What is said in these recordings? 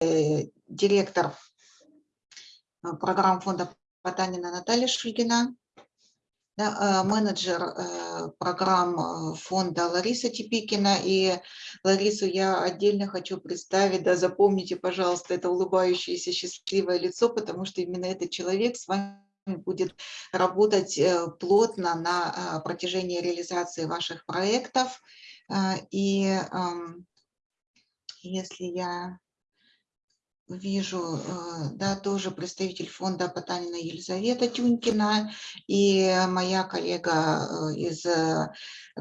директор программ фонда Потанина Наталья Шульгина, да, менеджер программ фонда Лариса Типикина. И Ларису я отдельно хочу представить, да, запомните, пожалуйста, это улыбающееся счастливое лицо, потому что именно этот человек с вами будет работать э, плотно на протяжении реализации ваших проектов. И если я вижу, э, да, тоже представитель фонда Потанина Елизавета Тюнькина и моя коллега э, из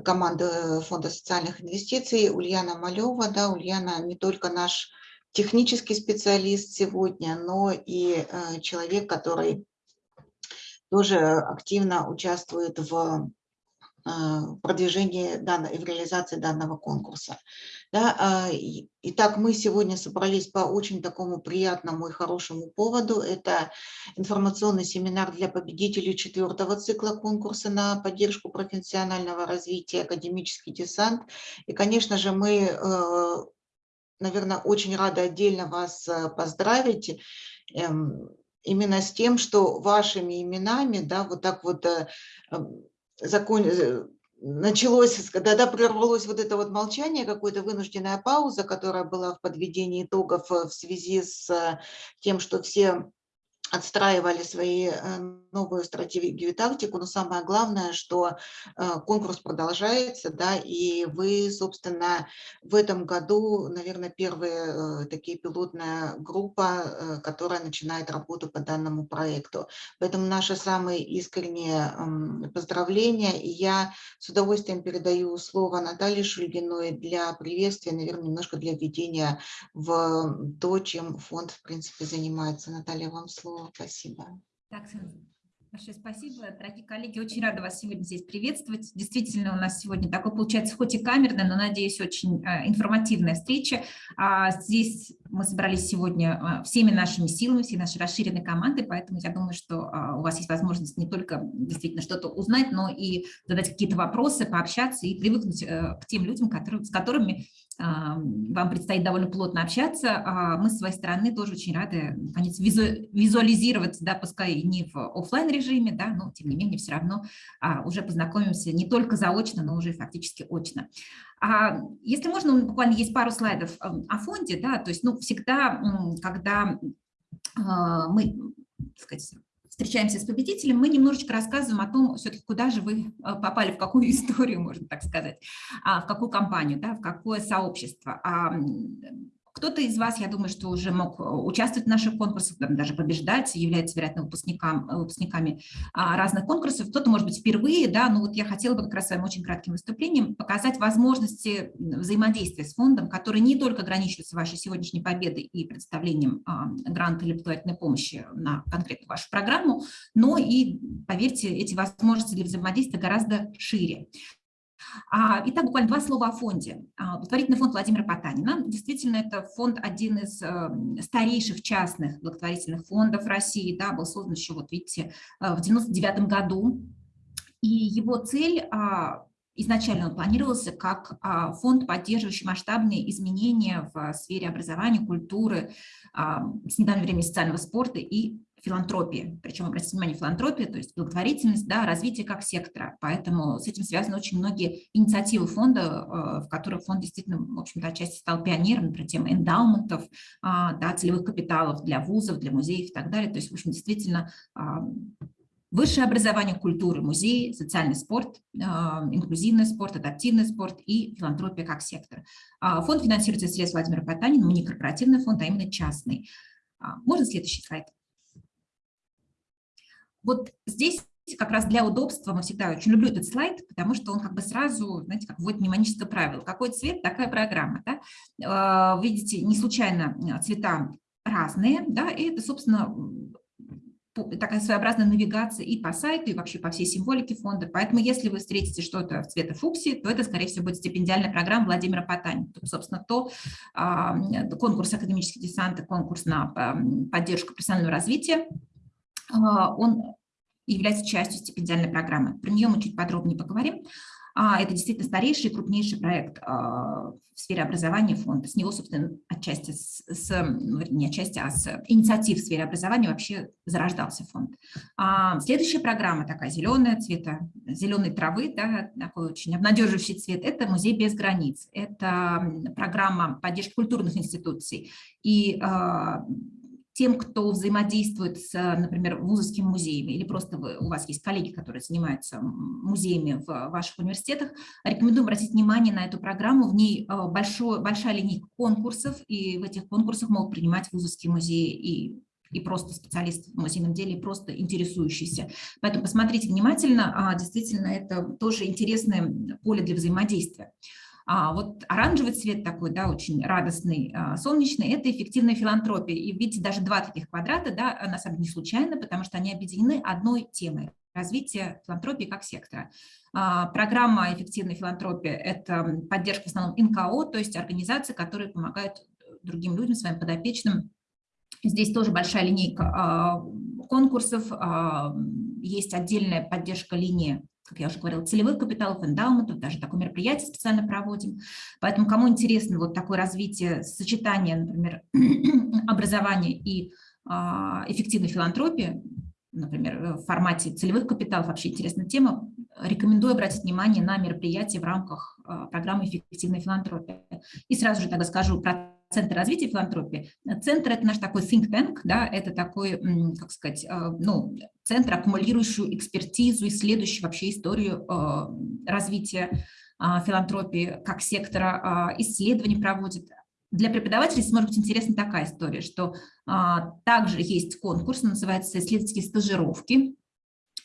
команды фонда социальных инвестиций Ульяна Малева. Да, Ульяна не только наш технический специалист сегодня, но и человек, который тоже активно участвует в э, продвижении данной, в реализации данного конкурса. Да, а, итак, мы сегодня собрались по очень такому приятному и хорошему поводу. Это информационный семинар для победителей четвертого цикла конкурса на поддержку профессионального развития «Академический десант». И, конечно же, мы, э, наверное, очень рады отдельно вас э, поздравить эм, именно с тем, что вашими именами, да, вот так вот э, эм, закон, началось, когда прервалось вот это вот молчание, какая-то вынужденная пауза, которая была в подведении итогов э, в связи с тем, что все отстраивали свои э, новую стратегию и тактику, но самое главное, что э, конкурс продолжается, да, и вы, собственно, в этом году, наверное, первая э, такие пилотная группа, которая начинает работу по данному проекту. Поэтому наши самые искренние поздравления, и я с удовольствием передаю слово Наталье Шульгиной для приветствия, наверное, немножко для введения в то, чем фонд, в принципе, занимается. Наталья, вам слово. Спасибо. Так, Большое спасибо. Дорогие коллеги, очень рада вас сегодня здесь приветствовать. Действительно, у нас сегодня такой получается, хоть и камерная, но, надеюсь, очень э, информативная встреча. А здесь мы собрались сегодня а, всеми нашими силами, всей нашей расширенной командой, поэтому я думаю, что а, у вас есть возможность не только действительно что-то узнать, но и задать какие-то вопросы, пообщаться и привыкнуть э, к тем людям, которые, с которыми вам предстоит довольно плотно общаться. А мы с своей стороны тоже очень рады наконец, визуализировать, да, пускай не в офлайн режиме, да, но тем не менее все равно а, уже познакомимся не только заочно, но уже фактически очно. А если можно, буквально есть пару слайдов о фонде, да, то есть ну, всегда, когда мы сказать, встречаемся с победителем, мы немножечко рассказываем о том, все-таки куда же вы э, попали, в какую историю, можно так сказать, а, в какую компанию, да, в какое сообщество. Кто-то из вас, я думаю, что уже мог э, участвовать в наших конкурсах, даже побеждать, является, вероятно, выпускникам, э, выпускниками а, разных конкурсов. Кто-то, может быть, впервые, да, но вот я хотела бы как раз своим очень кратким выступлением показать возможности взаимодействия с фондом, которые не только ограничиваются вашей сегодняшней победой и представлением а, гранта или благотворительной помощи на конкретную вашу программу, но и, поверьте, эти возможности для взаимодействия гораздо шире. А, итак, буквально два слова о фонде. А, благотворительный фонд Владимира Потанина. Действительно, это фонд один из эм, старейших частных благотворительных фондов России. Да, был создан еще, вот видите, э, в 99 году. И его цель а, изначально он планировался как фонд, поддерживающий масштабные изменения в сфере образования, культуры, с недавнего времени социального спорта и филантропии. Причем, обратите внимание, филантропия, то есть благотворительность, да, развитие как сектора. Поэтому с этим связаны очень многие инициативы фонда, э, в которых фонд действительно, в общем-то, отчасти стал пионером, например, тема эндаументов, а, да, целевых капиталов для вузов, для музеев и так далее. То есть, в общем, действительно, а, высшее образование, культуры, музеи, социальный спорт, а, инклюзивный спорт, адаптивный спорт и филантропия как сектор. Фонд финансируется средств Владимира Потанина, не корпоративный фонд, а именно частный. Можно следующий слайд? Вот здесь как раз для удобства, мы всегда очень люблю этот слайд, потому что он как бы сразу, знаете, как вводит мнемоническое правило. Какой цвет, такая программа. Да? А, видите, не случайно а, цвета разные, да, и это, собственно, такая своеобразная навигация и по сайту, и вообще по всей символике фонда. Поэтому если вы встретите что-то в цвета фуксии, то это, скорее всего, будет стипендиальная программа Владимира Потани. Тут, собственно, то а, конкурс академических десанта, конкурс на поддержку профессионального развития, он является частью стипендиальной программы. Про нее мы чуть подробнее поговорим. А, это действительно старейший и крупнейший проект а, в сфере образования фонда. С него, собственно, отчасти, с, ну, не отчасти, а с инициатив в сфере образования вообще зарождался фонд. А, следующая программа такая зеленая, цвета зеленой травы, да, такой очень обнадеживающий цвет, это «Музей без границ». Это программа поддержки культурных институций. И а, тем, кто взаимодействует с, например, вузовскими музеями, или просто вы, у вас есть коллеги, которые занимаются музеями в ваших университетах, рекомендую обратить внимание на эту программу. В ней э, большой, большая линейка конкурсов, и в этих конкурсах могут принимать вузовские музеи и и просто специалисты в музейном деле, и просто интересующиеся. Поэтому посмотрите внимательно, а, действительно, это тоже интересное поле для взаимодействия. А вот оранжевый цвет такой, да, очень радостный, а, солнечный, это эффективная филантропия. И видите, даже два таких квадрата, да, на самом деле не случайно, потому что они объединены одной темой – развитие филантропии как сектора. А, программа «Эффективная филантропия» – это поддержка в основном НКО, то есть организации, которые помогают другим людям, своим подопечным. Здесь тоже большая линейка а, конкурсов, есть отдельная поддержка линии как я уже говорила, целевых капиталов, эндаументов, даже такое мероприятие специально проводим. Поэтому кому интересно вот такое развитие, сочетание, например, образования и а, эффективной филантропии, например, в формате целевых капиталов, вообще интересная тема, рекомендую обратить внимание на мероприятия в рамках а, программы «Эффективная филантропия». И сразу же тогда скажу про Центр развития филантропии. Центр – это наш такой think tank, да, это такой, как сказать, а, ну, центр, аккумулирующий экспертизу, исследующий вообще историю а, развития а, филантропии как сектора, исследований проводит. Для преподавателей может быть интересна такая история, что также есть конкурс, называется «Исследовательские стажировки»,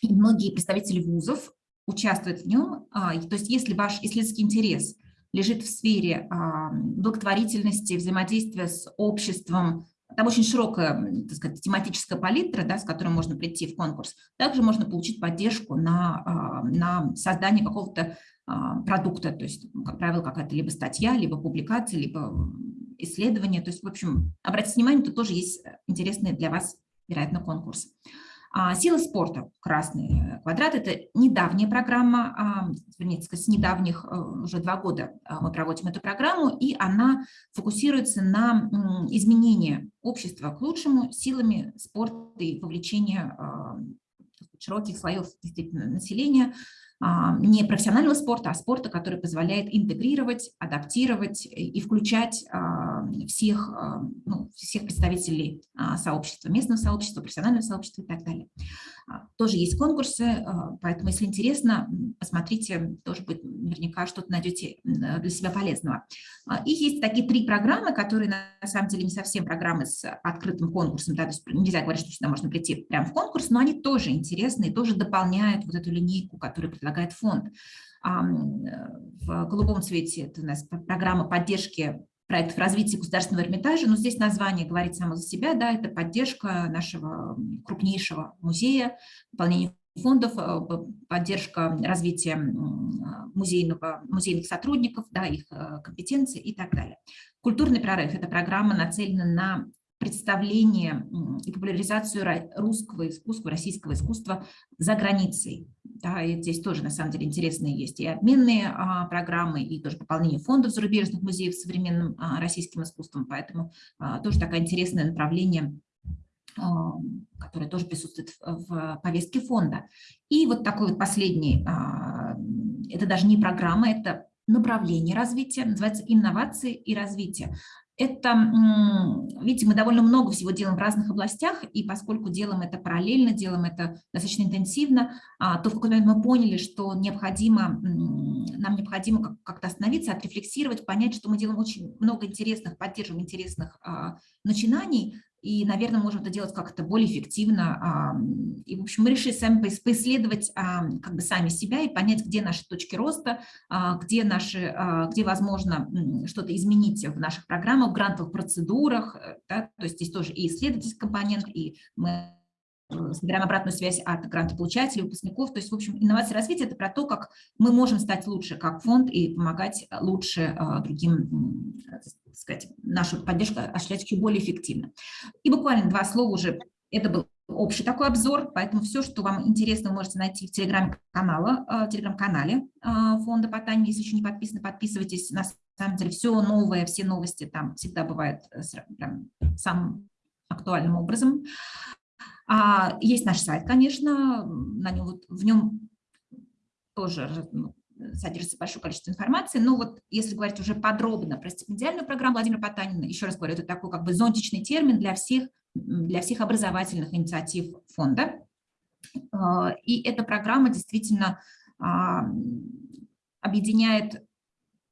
и многие представители вузов участвуют в нем. То есть если ваш исследовательский интерес – лежит в сфере благотворительности, взаимодействия с обществом. Там очень широкая так сказать, тематическая палитра, да, с которой можно прийти в конкурс. Также можно получить поддержку на, на создание какого-то продукта, то есть, как правило, какая-то либо статья, либо публикация, либо исследование. То есть, в общем, обратите внимание, тут тоже есть интересный для вас, вероятно, конкурс. А, Сила спорта, красный квадрат, это недавняя программа, а, вернее, с недавних, э, уже два года а, мы проводим эту программу, и она фокусируется на изменении общества к лучшему силами спорта и вовлечения широких слоев населения не профессионального спорта, а спорта, который позволяет интегрировать, адаптировать и включать всех, а, ну, всех представителей сообщества, местного сообщества, профессионального сообщества и так далее. Тоже есть конкурсы, поэтому, если интересно, посмотрите, тоже будет наверняка что-то найдете для себя полезного. И есть такие три программы, которые на самом деле не совсем программы с открытым конкурсом, да, то есть нельзя говорить, что сюда можно прийти прямо в конкурс, но они тоже интересны тоже дополняют вот эту линейку, которую предлагает фонд. В голубом цвете это у нас программа поддержки проектов развития государственного Эрмитажа, но здесь название говорит само за себя, да, это поддержка нашего крупнейшего музея, выполнение фондов, э, поддержка развития музейного, музейных сотрудников, да, их э, компетенции и так далее. Культурный прорыв – это программа нацелена на представление и популяризацию русского искусства, российского искусства за границей. Да, и здесь тоже, на самом деле, интересные есть и обменные а, программы, и тоже пополнение фондов зарубежных музеев современным а, российским искусством, поэтому а, тоже такое интересное направление а, которое тоже присутствует в, повестке фонда. И вот такой вот последний, а, это даже не программа, это направление развития, называется инновации и развитие это, видите, мы довольно много всего делаем в разных областях, и поскольку делаем это параллельно, делаем это достаточно интенсивно, а, то в какой-то момент мы поняли, что необходимо, нам необходимо как-то остановиться, отрефлексировать, понять, что мы делаем очень много интересных, поддерживаем интересных а, начинаний, и, наверное, можем это делать как-то более эффективно. И, в общем, мы решили сами поисследовать как бы сами себя и понять, где наши точки роста, а, где, наши, а, где возможно что-то изменить в наших программах, в грантовых процедурах. Э, да? То есть здесь тоже и исследовательский компонент, и мы собираем обратную связь от грантополучателей, выпускников. То есть, в общем, инновация развития – это про то, как мы можем стать лучше как фонд и помогать лучше а, другим сказать, нашу поддержку осуществлять еще более эффективно. И буквально два слова уже Это был общий такой обзор, поэтому все, что вам интересно, вы можете найти в телеграм-канале телеграм фонда Потанин. Если еще не подписаны, подписывайтесь. На самом деле все новое, все новости там всегда бывают прям, самым актуальным образом. А, есть наш сайт, конечно, на нем, в нем тоже ну, содержится большое количество информации, но вот если говорить уже подробно про стипендиальную программу Владимира Потанина, еще раз говорю, это такой как бы зонтичный термин для всех, для всех образовательных инициатив фонда. А, и эта программа действительно а, объединяет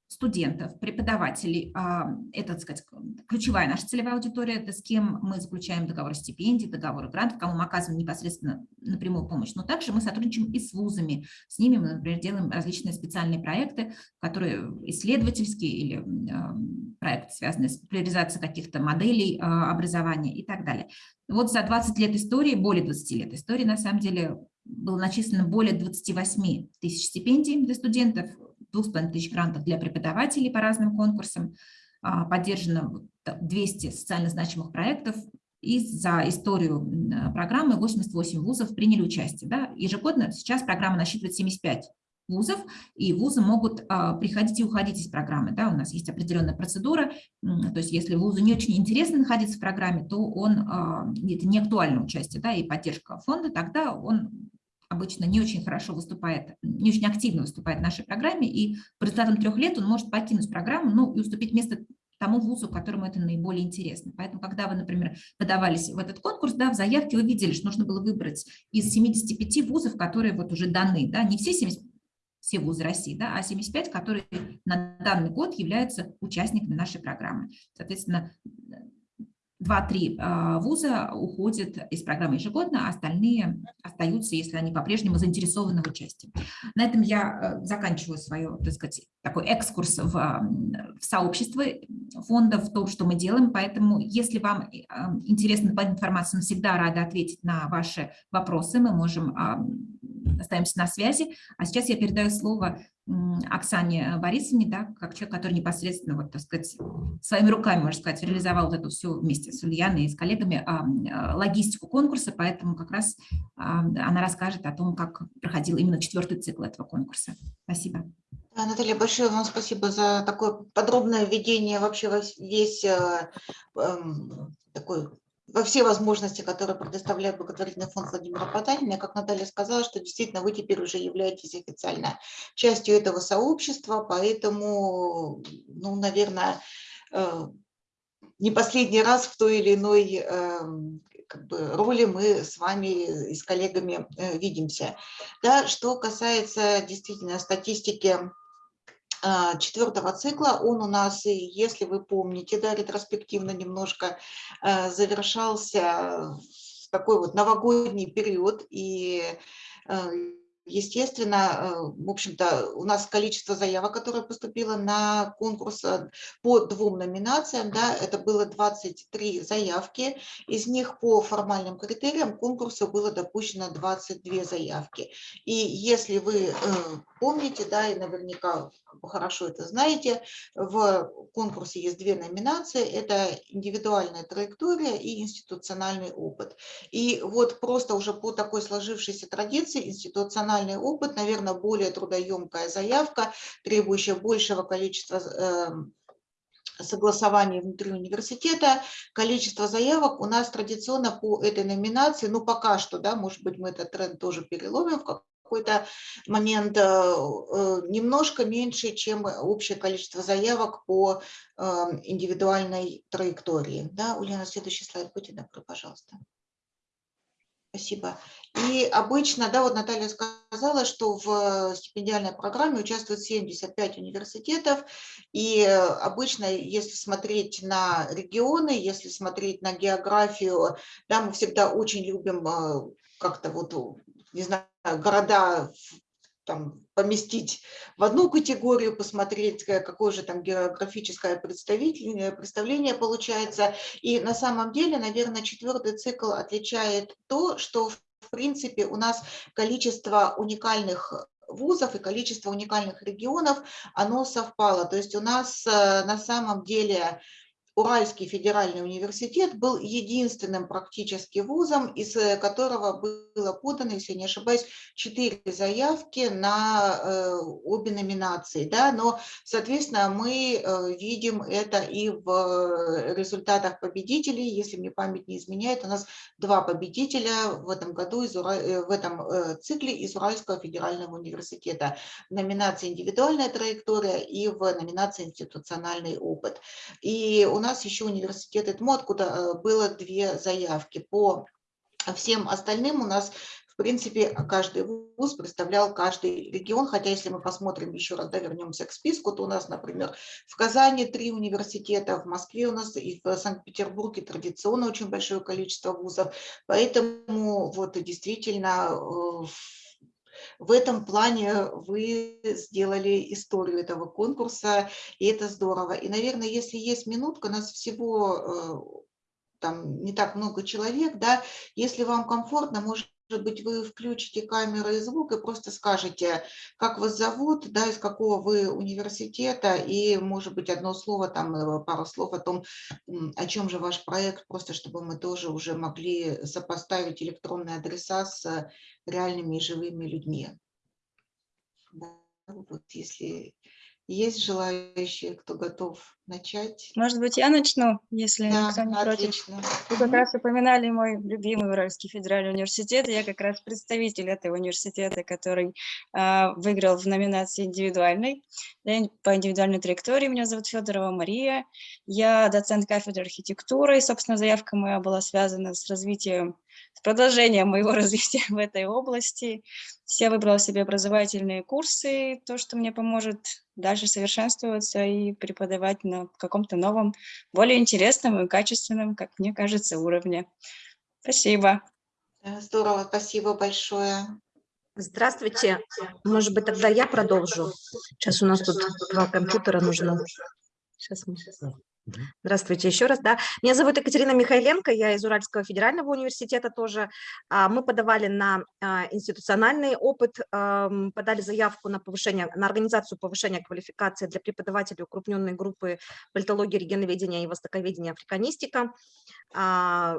студентов, преподавателей. А, это, так сказать, ключевая наша целевая аудитория, это с кем мы заключаем договор стипендий, договор грантов, кому мы оказываем непосредственно напрямую помощь. Но также мы сотрудничаем и с вузами. С ними мы, например, делаем различные специальные проекты, которые исследовательские или а, проекты, связанные с популяризацией каких-то моделей а, образования и так далее. Вот за 20 лет истории, более 20 лет истории, на самом деле, было начислено более 28 тысяч стипендий для студентов, 2,5 тысяч грантов для преподавателей по разным конкурсам, а, поддержано 200 социально значимых проектов, и за историю программы 88 вузов приняли участие. Да? Ежегодно сейчас программа насчитывает 75 вузов, и вузы могут а, приходить и уходить из программы. Да? У нас есть определенная процедура, то есть если вузу не очень интересно находиться в программе, то он, а, это не актуальное участие да, и поддержка фонда, тогда он обычно не очень хорошо выступает, не очень активно выступает в нашей программе, и по результатам трех лет он может покинуть программу, ну и уступить место тому вузу, которому это наиболее интересно. Поэтому, когда вы, например, подавались в этот конкурс, да, в заявке вы видели, что нужно было выбрать из 75 вузов, которые вот уже даны, да, не все 70, все вузы России, да, а 75, которые на данный год являются участниками нашей программы. Соответственно, 2-3 а, вуза уходят из программы ежегодно, а остальные остаются, если они по-прежнему заинтересованы в участии. На этом я э, заканчиваю свой, так сказать, такой экскурс в, в сообщество фонда, в том, что мы делаем. Поэтому, если вам э, интересна информация, мы всегда рады ответить на ваши вопросы. Мы можем остаемся на связи. А сейчас я передаю слово Оксане Борисовне, да, как человек, который непосредственно, вот, так сказать, своими руками, можно сказать, реализовал вот эту всю вместе с Ульяной и с коллегами а, а, логистику конкурса, поэтому как раз а, она расскажет о том, как проходил именно четвертый цикл этого конкурса. Спасибо. Наталья, большое вам спасибо за такое подробное введение вообще весь э, э, такой во все возможности, которые предоставляет благотворительный фонд Владимира Потанина. Как Наталья сказала, что действительно вы теперь уже являетесь официально частью этого сообщества, поэтому, ну, наверное, э, не последний раз в той или иной эм, как бы, роли мы с вами и с коллегами э, видимся. Да, что касается действительно статистики четвертого цикла. Он у нас, если вы помните, да, ретроспективно немножко а, завершался в такой вот новогодний период. И а, Естественно, э, в общем-то, у нас количество заявок, которое поступило на конкурс э, по двум номинациям, да, это было 23 заявки, из них по формальным критериям конкурса было допущено 22 заявки. И если вы э, помните, да, и наверняка хорошо это знаете, в конкурсе есть две номинации, это индивидуальная траектория и институциональный опыт. И вот просто уже по такой сложившейся традиции институциональный опыт, наверное, более трудоемкая заявка, требующая большего количества эм, согласований внутри университета. Количество заявок у нас традиционно по этой номинации, ну пока что, да, может быть, мы этот тренд тоже переломим в какой-то момент э, э, немножко меньше, чем общее количество заявок по эм, индивидуальной траектории. Да, Ульяна, следующий слайд, будьте добры, пожалуйста. Спасибо. И обычно, да, вот Наталья сказала, что в стипендиальной программе участвуют 75 университетов, и обычно, если смотреть на регионы, если смотреть на географию, да, мы всегда очень любим э, как-то вот не знаю, города там, поместить в одну категорию, посмотреть, какое же там географическое представление, представление получается. И на самом деле, наверное, четвертый цикл отличает то, что в принципе у нас количество уникальных вузов и количество уникальных регионов, оно совпало. То есть у нас э, на самом деле Уральский федеральный университет был единственным практически вузом, из э, которого было подано, если не ошибаюсь, четыре заявки на э, обе номинации. Да? Но, соответственно, мы э, видим это и в результатах победителей. Если мне память не изменяет, у нас два победителя в этом году, из Ура... в этом цикле из Уральского федерального университета. В номинации «Индивидуальная траектория» и в номинации «Институциональный опыт». И у нас нас еще университет ЭТМО, откуда э, было две заявки. По всем остальным у нас в принципе, каждый вуз представлял каждый регион, хотя если мы посмотрим еще раз, да, вернемся к списку, то у нас, например, в Казани три университета, в Москве у нас и в Санкт-Петербурге традиционно очень большое количество вузов, поэтому вот действительно э, в этом плане вы сделали историю этого конкурса, и это здорово. И, наверное, если есть минутка, нас всего э, там не так много человек, да, если вам комфортно, может быть, вы включите камеру и звук и просто скажете, как вас зовут, да, из какого вы университета, и, может быть, одно слово, там, э, пару слов о том, о чем же ваш проект, просто чтобы мы тоже уже могли сопоставить электронные адреса с реальными и живыми людьми. Да, вот если есть желающие, кто готов начать? Может быть, я начну, если да, никто не отлично. против. Вы как раз упоминали мой любимый Уральский федеральный университет. Я как раз представитель этого университета, который э, выиграл в номинации индивидуальной. По индивидуальной траектории меня зовут Федорова Мария. Я доцент кафедры архитектуры, и, собственно, заявка моя была связана с развитием с продолжением моего развития в этой области. Я выбрала себе образовательные курсы, то, что мне поможет дальше совершенствоваться и преподавать на каком-то новом, более интересном и качественном, как мне кажется, уровне. Спасибо. Здорово, спасибо большое. Здравствуйте. Может быть, тогда я продолжу. Сейчас у нас тут два компьютера нужно. Сейчас мы... Здравствуйте еще раз. Да. Меня зовут Екатерина Михайленко, я из Уральского федерального университета тоже. А, мы подавали на а, институциональный опыт, подали заявку на повышение, на организацию повышения квалификации для преподавателей укрупненной группы политологии, регионоведения и востоковедения африканистика. А,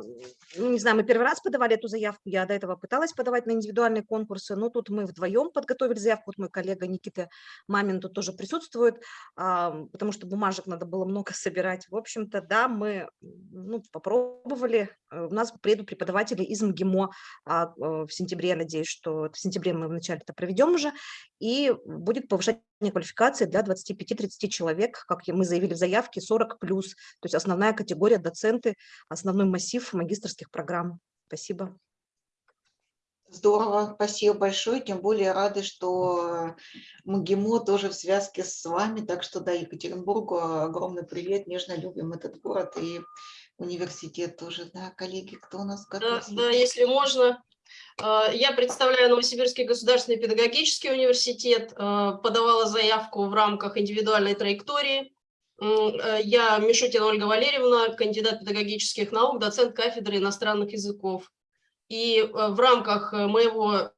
ну, не знаю, мы первый раз подавали эту заявку, я до этого пыталась подавать на индивидуальные конкурсы, но тут мы вдвоем подготовили заявку, вот мой коллега Никита Мамин тут тоже присутствует, потому что бумажек надо было много собирать сказать. В общем-то, да, мы ну, попробовали. Э, у нас приедут преподаватели из МГИМО а, э, в сентябре. Надеюсь, что в сентябре мы вначале это проведем уже. И будет повышение квалификации для 25-30 человек, как мы заявили в заявке, 40 плюс. То есть основная категория доценты, основной массив магистрских программ. Спасибо. Здорово, спасибо большое, тем более рады, что МГИМО тоже в связке с вами, так что да, Екатеринбургу огромный привет, нежно любим этот город и университет тоже, да, коллеги, кто у нас готов? Да, да, если можно. А, я представляю Новосибирский государственный педагогический университет, а, подавала заявку в рамках индивидуальной траектории. Э, я Мишутина Ольга Валерьевна, кандидат педагогических наук, доцент кафедры иностранных языков. И э, в рамках э, моего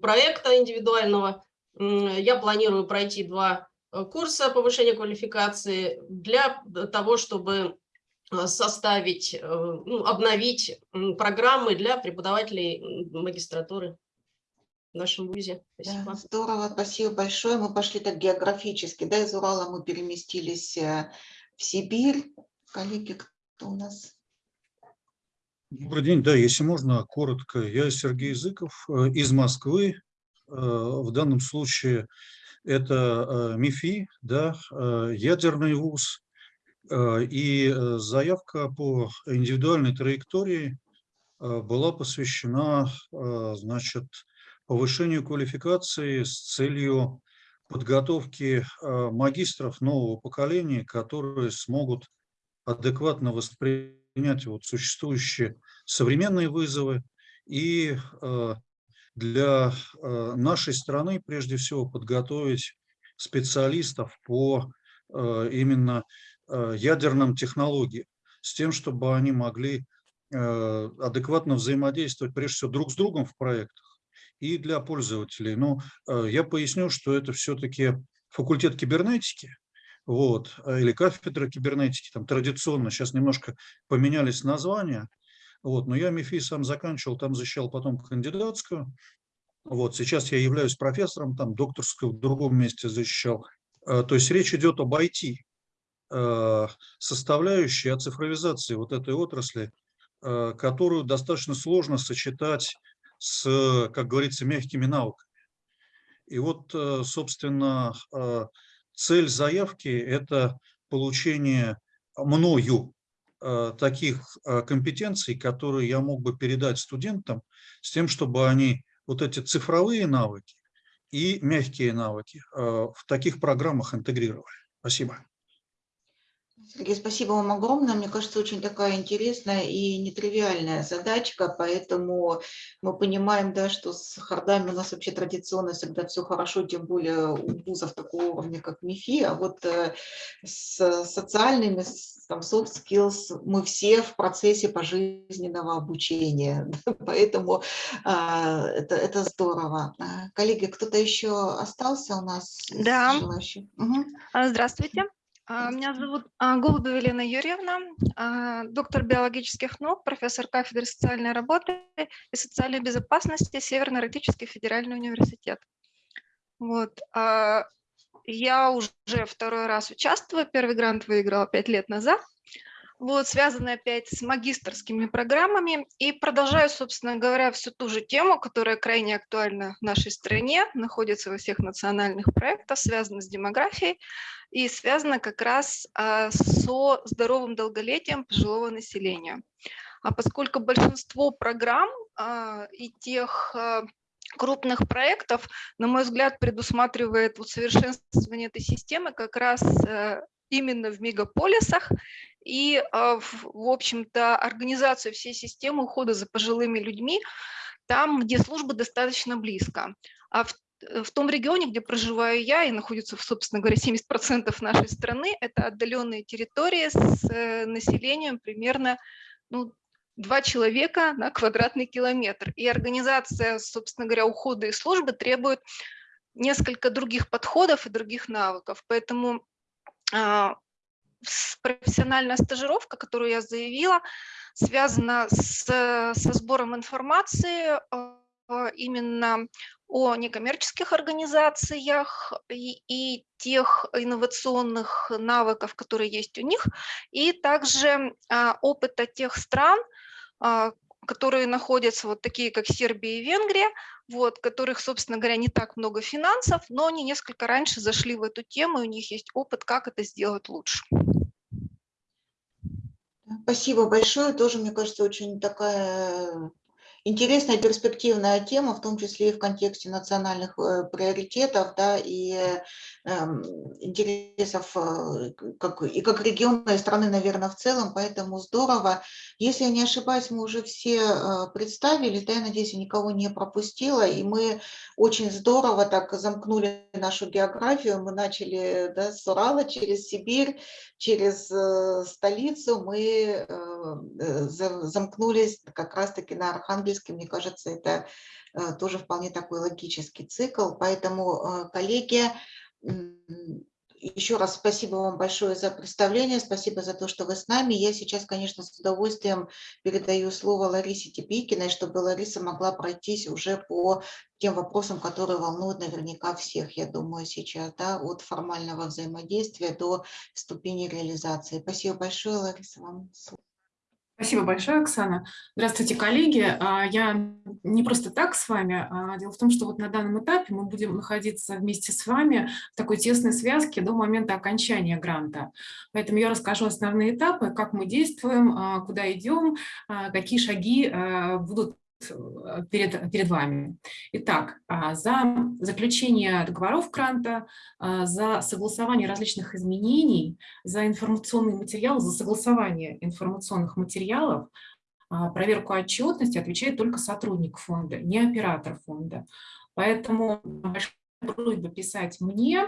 проекта индивидуального я планирую пройти два э, курса повышения квалификации для того, чтобы составить, ну, обновить программы для преподавателей магистратуры в нашем ВУЗе. Спасибо. Да, здорово, спасибо большое. Мы пошли так географически, да, из Урала мы переместились в Сибирь. Коллеги, кто у нас? Добрый день. Да, если можно, коротко. Я Сергей Языков э, из Москвы. Э, в данном случае это э, МИФИ, да, ядерный вуз. И заявка по индивидуальной траектории была посвящена значит, повышению квалификации с целью подготовки магистров нового поколения, которые смогут адекватно воспринять принять вот существующие современные вызовы и э, для э, нашей страны прежде всего подготовить специалистов по э, именно ядерным технологиям, с тем, чтобы они могли адекватно взаимодействовать прежде всего друг с другом в проектах и для пользователей. Но я поясню, что это все-таки факультет кибернетики, вот, или кафедра кибернетики, там традиционно, сейчас немножко поменялись названия, вот, но я МИФИ сам заканчивал, там защищал потом кандидатскую, вот, сейчас я являюсь профессором, там докторскую в другом месте защищал, то есть речь идет об IT, составляющей, о цифровизации вот этой отрасли, которую достаточно сложно сочетать с, как говорится, мягкими навыками. И вот, э, собственно, э, цель заявки – это получение мною э, таких компетенций, которые я мог бы передать студентам, с тем, чтобы они вот эти цифровые навыки и мягкие навыки в таких программах интегрировали. Спасибо. Сергей, спасибо вам огромное. Мне кажется, очень такая интересная и нетривиальная задачка, поэтому мы понимаем, да, что с хардами у нас вообще традиционно всегда все хорошо, тем более у вузов такого уровня, как МИФИ, а вот э, с социальными, с, там, soft skills мы все в процессе пожизненного обучения, поэтому а, это, это здорово. А, коллеги, кто-то еще остался у нас? Да. Угу. Здравствуйте. А, меня зовут а, Голубева Елена Юрьевна, а, доктор биологических наук, профессор кафедры социальной работы и социальной безопасности Северно-Арктический федеральный университет. Вот. Я уже второй раз участвую, первый грант выиграла пять лет назад вот, связаны опять с магистрскими программами. И продолжаю, собственно говоря, всю ту же тему, которая крайне актуальна в нашей стране, находится во всех национальных проектах, связана с демографией и связана как раз а, со здоровым долголетием пожилого населения. А поскольку большинство программ а, и тех а, крупных проектов, на мой взгляд, предусматривает усовершенствование этой системы как раз именно в мегаполисах и, а, в общем-то, организацию всей системы ухода за пожилыми людьми там, где служба достаточно близко. А в, в том регионе, где проживаю я, и находится, собственно говоря, 70% нашей страны, это отдаленные территории с э, населением примерно ну, два человека на квадратный километр. И организация, собственно говоря, ухода и службы требует несколько других подходов и других навыков. Поэтому профессиональная стажировка, которую я заявила, связана с, со сбором информации а, именно о некоммерческих организациях и, и тех инновационных навыков, которые есть у них, и также а, опыта тех стран, а, которые находятся, вот такие как Сербия и Венгрия, вот, которых, собственно говоря, не так много финансов, но они несколько раньше зашли в эту тему, и у них есть опыт, как это сделать лучше. Спасибо большое. Тоже, мне кажется, очень такая интересная перспективная тема, в том числе и в контексте национальных э, приоритетов да, и э, интересов э, как, и как региона, и страны, наверное, в целом, поэтому здорово. Если я не ошибаюсь, мы уже все э, представили, да, я надеюсь, я никого не пропустила, и мы очень здорово так замкнули нашу географию, мы начали да, с Урала через Сибирь, через э, столицу, мы замкнулись как раз-таки на Архангельске, мне кажется, это тоже вполне такой логический цикл, поэтому, коллеги, еще раз спасибо вам большое за представление, спасибо за то, что вы с нами. Я сейчас, конечно, с удовольствием передаю слово Ларисе Тепикиной, чтобы Лариса могла пройтись уже по тем вопросам, которые волнуют наверняка всех, я думаю, сейчас, да, от формального взаимодействия до ступени реализации. Спасибо большое, Лариса, вам слово. Спасибо большое, Оксана. Здравствуйте, коллеги. А, я не просто так с вами. А дело в том, что вот на данном этапе мы будем находиться вместе с вами в такой тесной связке до момента окончания гранта. Поэтому я расскажу основные этапы, как мы действуем, а, куда идем, какие шаги будут перед, перед вами. Итак, а, за заключение договоров гранта, а, за согласование различных изменений, за информационный материал, за согласование информационных материалов, а, проверку отчетности отвечает только сотрудник фонда, не оператор фонда. Поэтому большая просьба писать мне,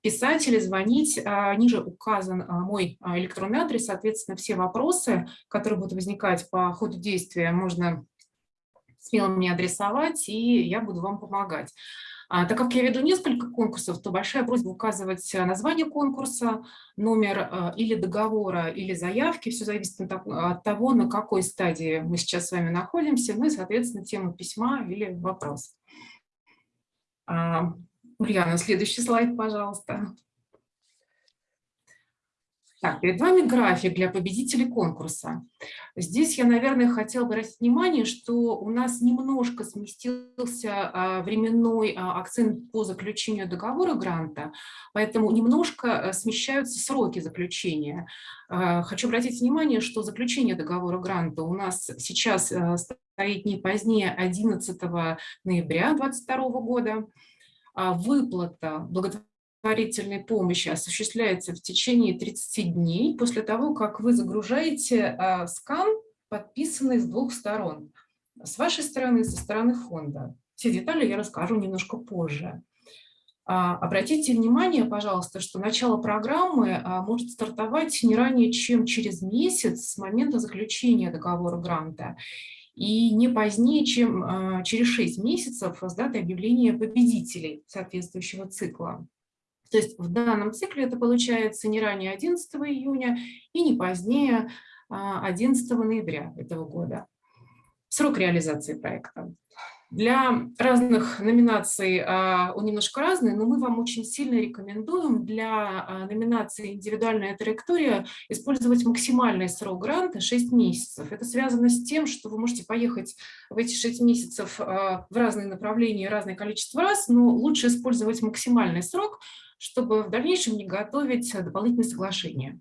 писать или звонить. Ниже указан мой электронный адрес, соответственно, все вопросы, которые будут возникать по ходу действия, можно смело мне адресовать, и я буду вам помогать. А, так как я веду несколько конкурсов, то большая просьба указывать э, название конкурса, номер э, или договора, или заявки. Все зависит от того, на какой стадии мы сейчас с вами находимся, ну и, соответственно, тему письма или вопрос. А, Ульяна, следующий слайд, пожалуйста. Так, перед вами график для победителей конкурса. Здесь я, наверное, хотела бы обратить внимание, что у нас немножко сместился а, временной а, акцент по заключению договора гранта, поэтому немножко э, смещаются сроки заключения. А, хочу обратить внимание, что заключение договора гранта у нас сейчас э, стоит не позднее 11 ноября 2022 года. Выплата благотворительности благотворительной помощи осуществляется в течение 30 дней после того, как вы загружаете а, скан, подписанный с двух сторон. С вашей стороны и со стороны фонда. Все детали я расскажу немножко позже. А, обратите внимание, пожалуйста, что начало программы а, может стартовать не ранее, чем через месяц с момента заключения договора гранта и не позднее, чем через 6 месяцев с даты объявления победителей соответствующего цикла. То есть в данном цикле это получается не ранее 11 июня и не позднее 11 а, ноября этого года. Срок реализации проекта. Для разных номинаций а, он немножко разный, но мы вам очень сильно рекомендуем для а, номинации «Индивидуальная траектория» использовать максимальный срок гранта 6 месяцев. Это связано с тем, что вы можете поехать в эти 6 месяцев в разные направления, разное количество раз, но лучше использовать максимальный срок – чтобы в дальнейшем не готовить дополнительные соглашения.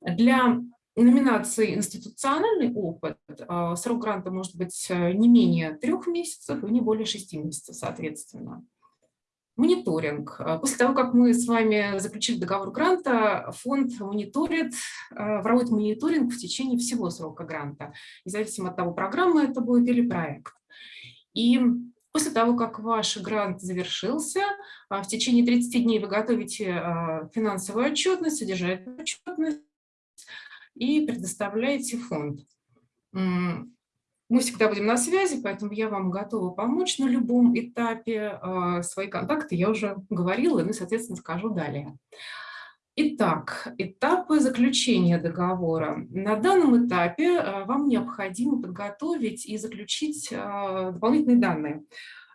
Для номинации «Институциональный опыт» а, срок гранта может быть э, не менее трех месяцев и не более шести месяцев, соответственно. Мониторинг. А, после того, как мы с вами заключили договор гранта, фонд мониторит, а, проводит мониторинг в течение всего срока гранта, независимо от того, программа это будет или проект. И После того, как ваш грант завершился, а, в течение 30 дней вы готовите а, финансовую отчетность, содержательную отчетность и предоставляете фонд. Мы всегда будем на связи, поэтому я вам готова помочь на любом этапе. А, свои контакты я уже говорила, и, соответственно, скажу далее. Итак, этапы заключения договора. На данном этапе э, вам необходимо подготовить и заключить э, дополнительные данные,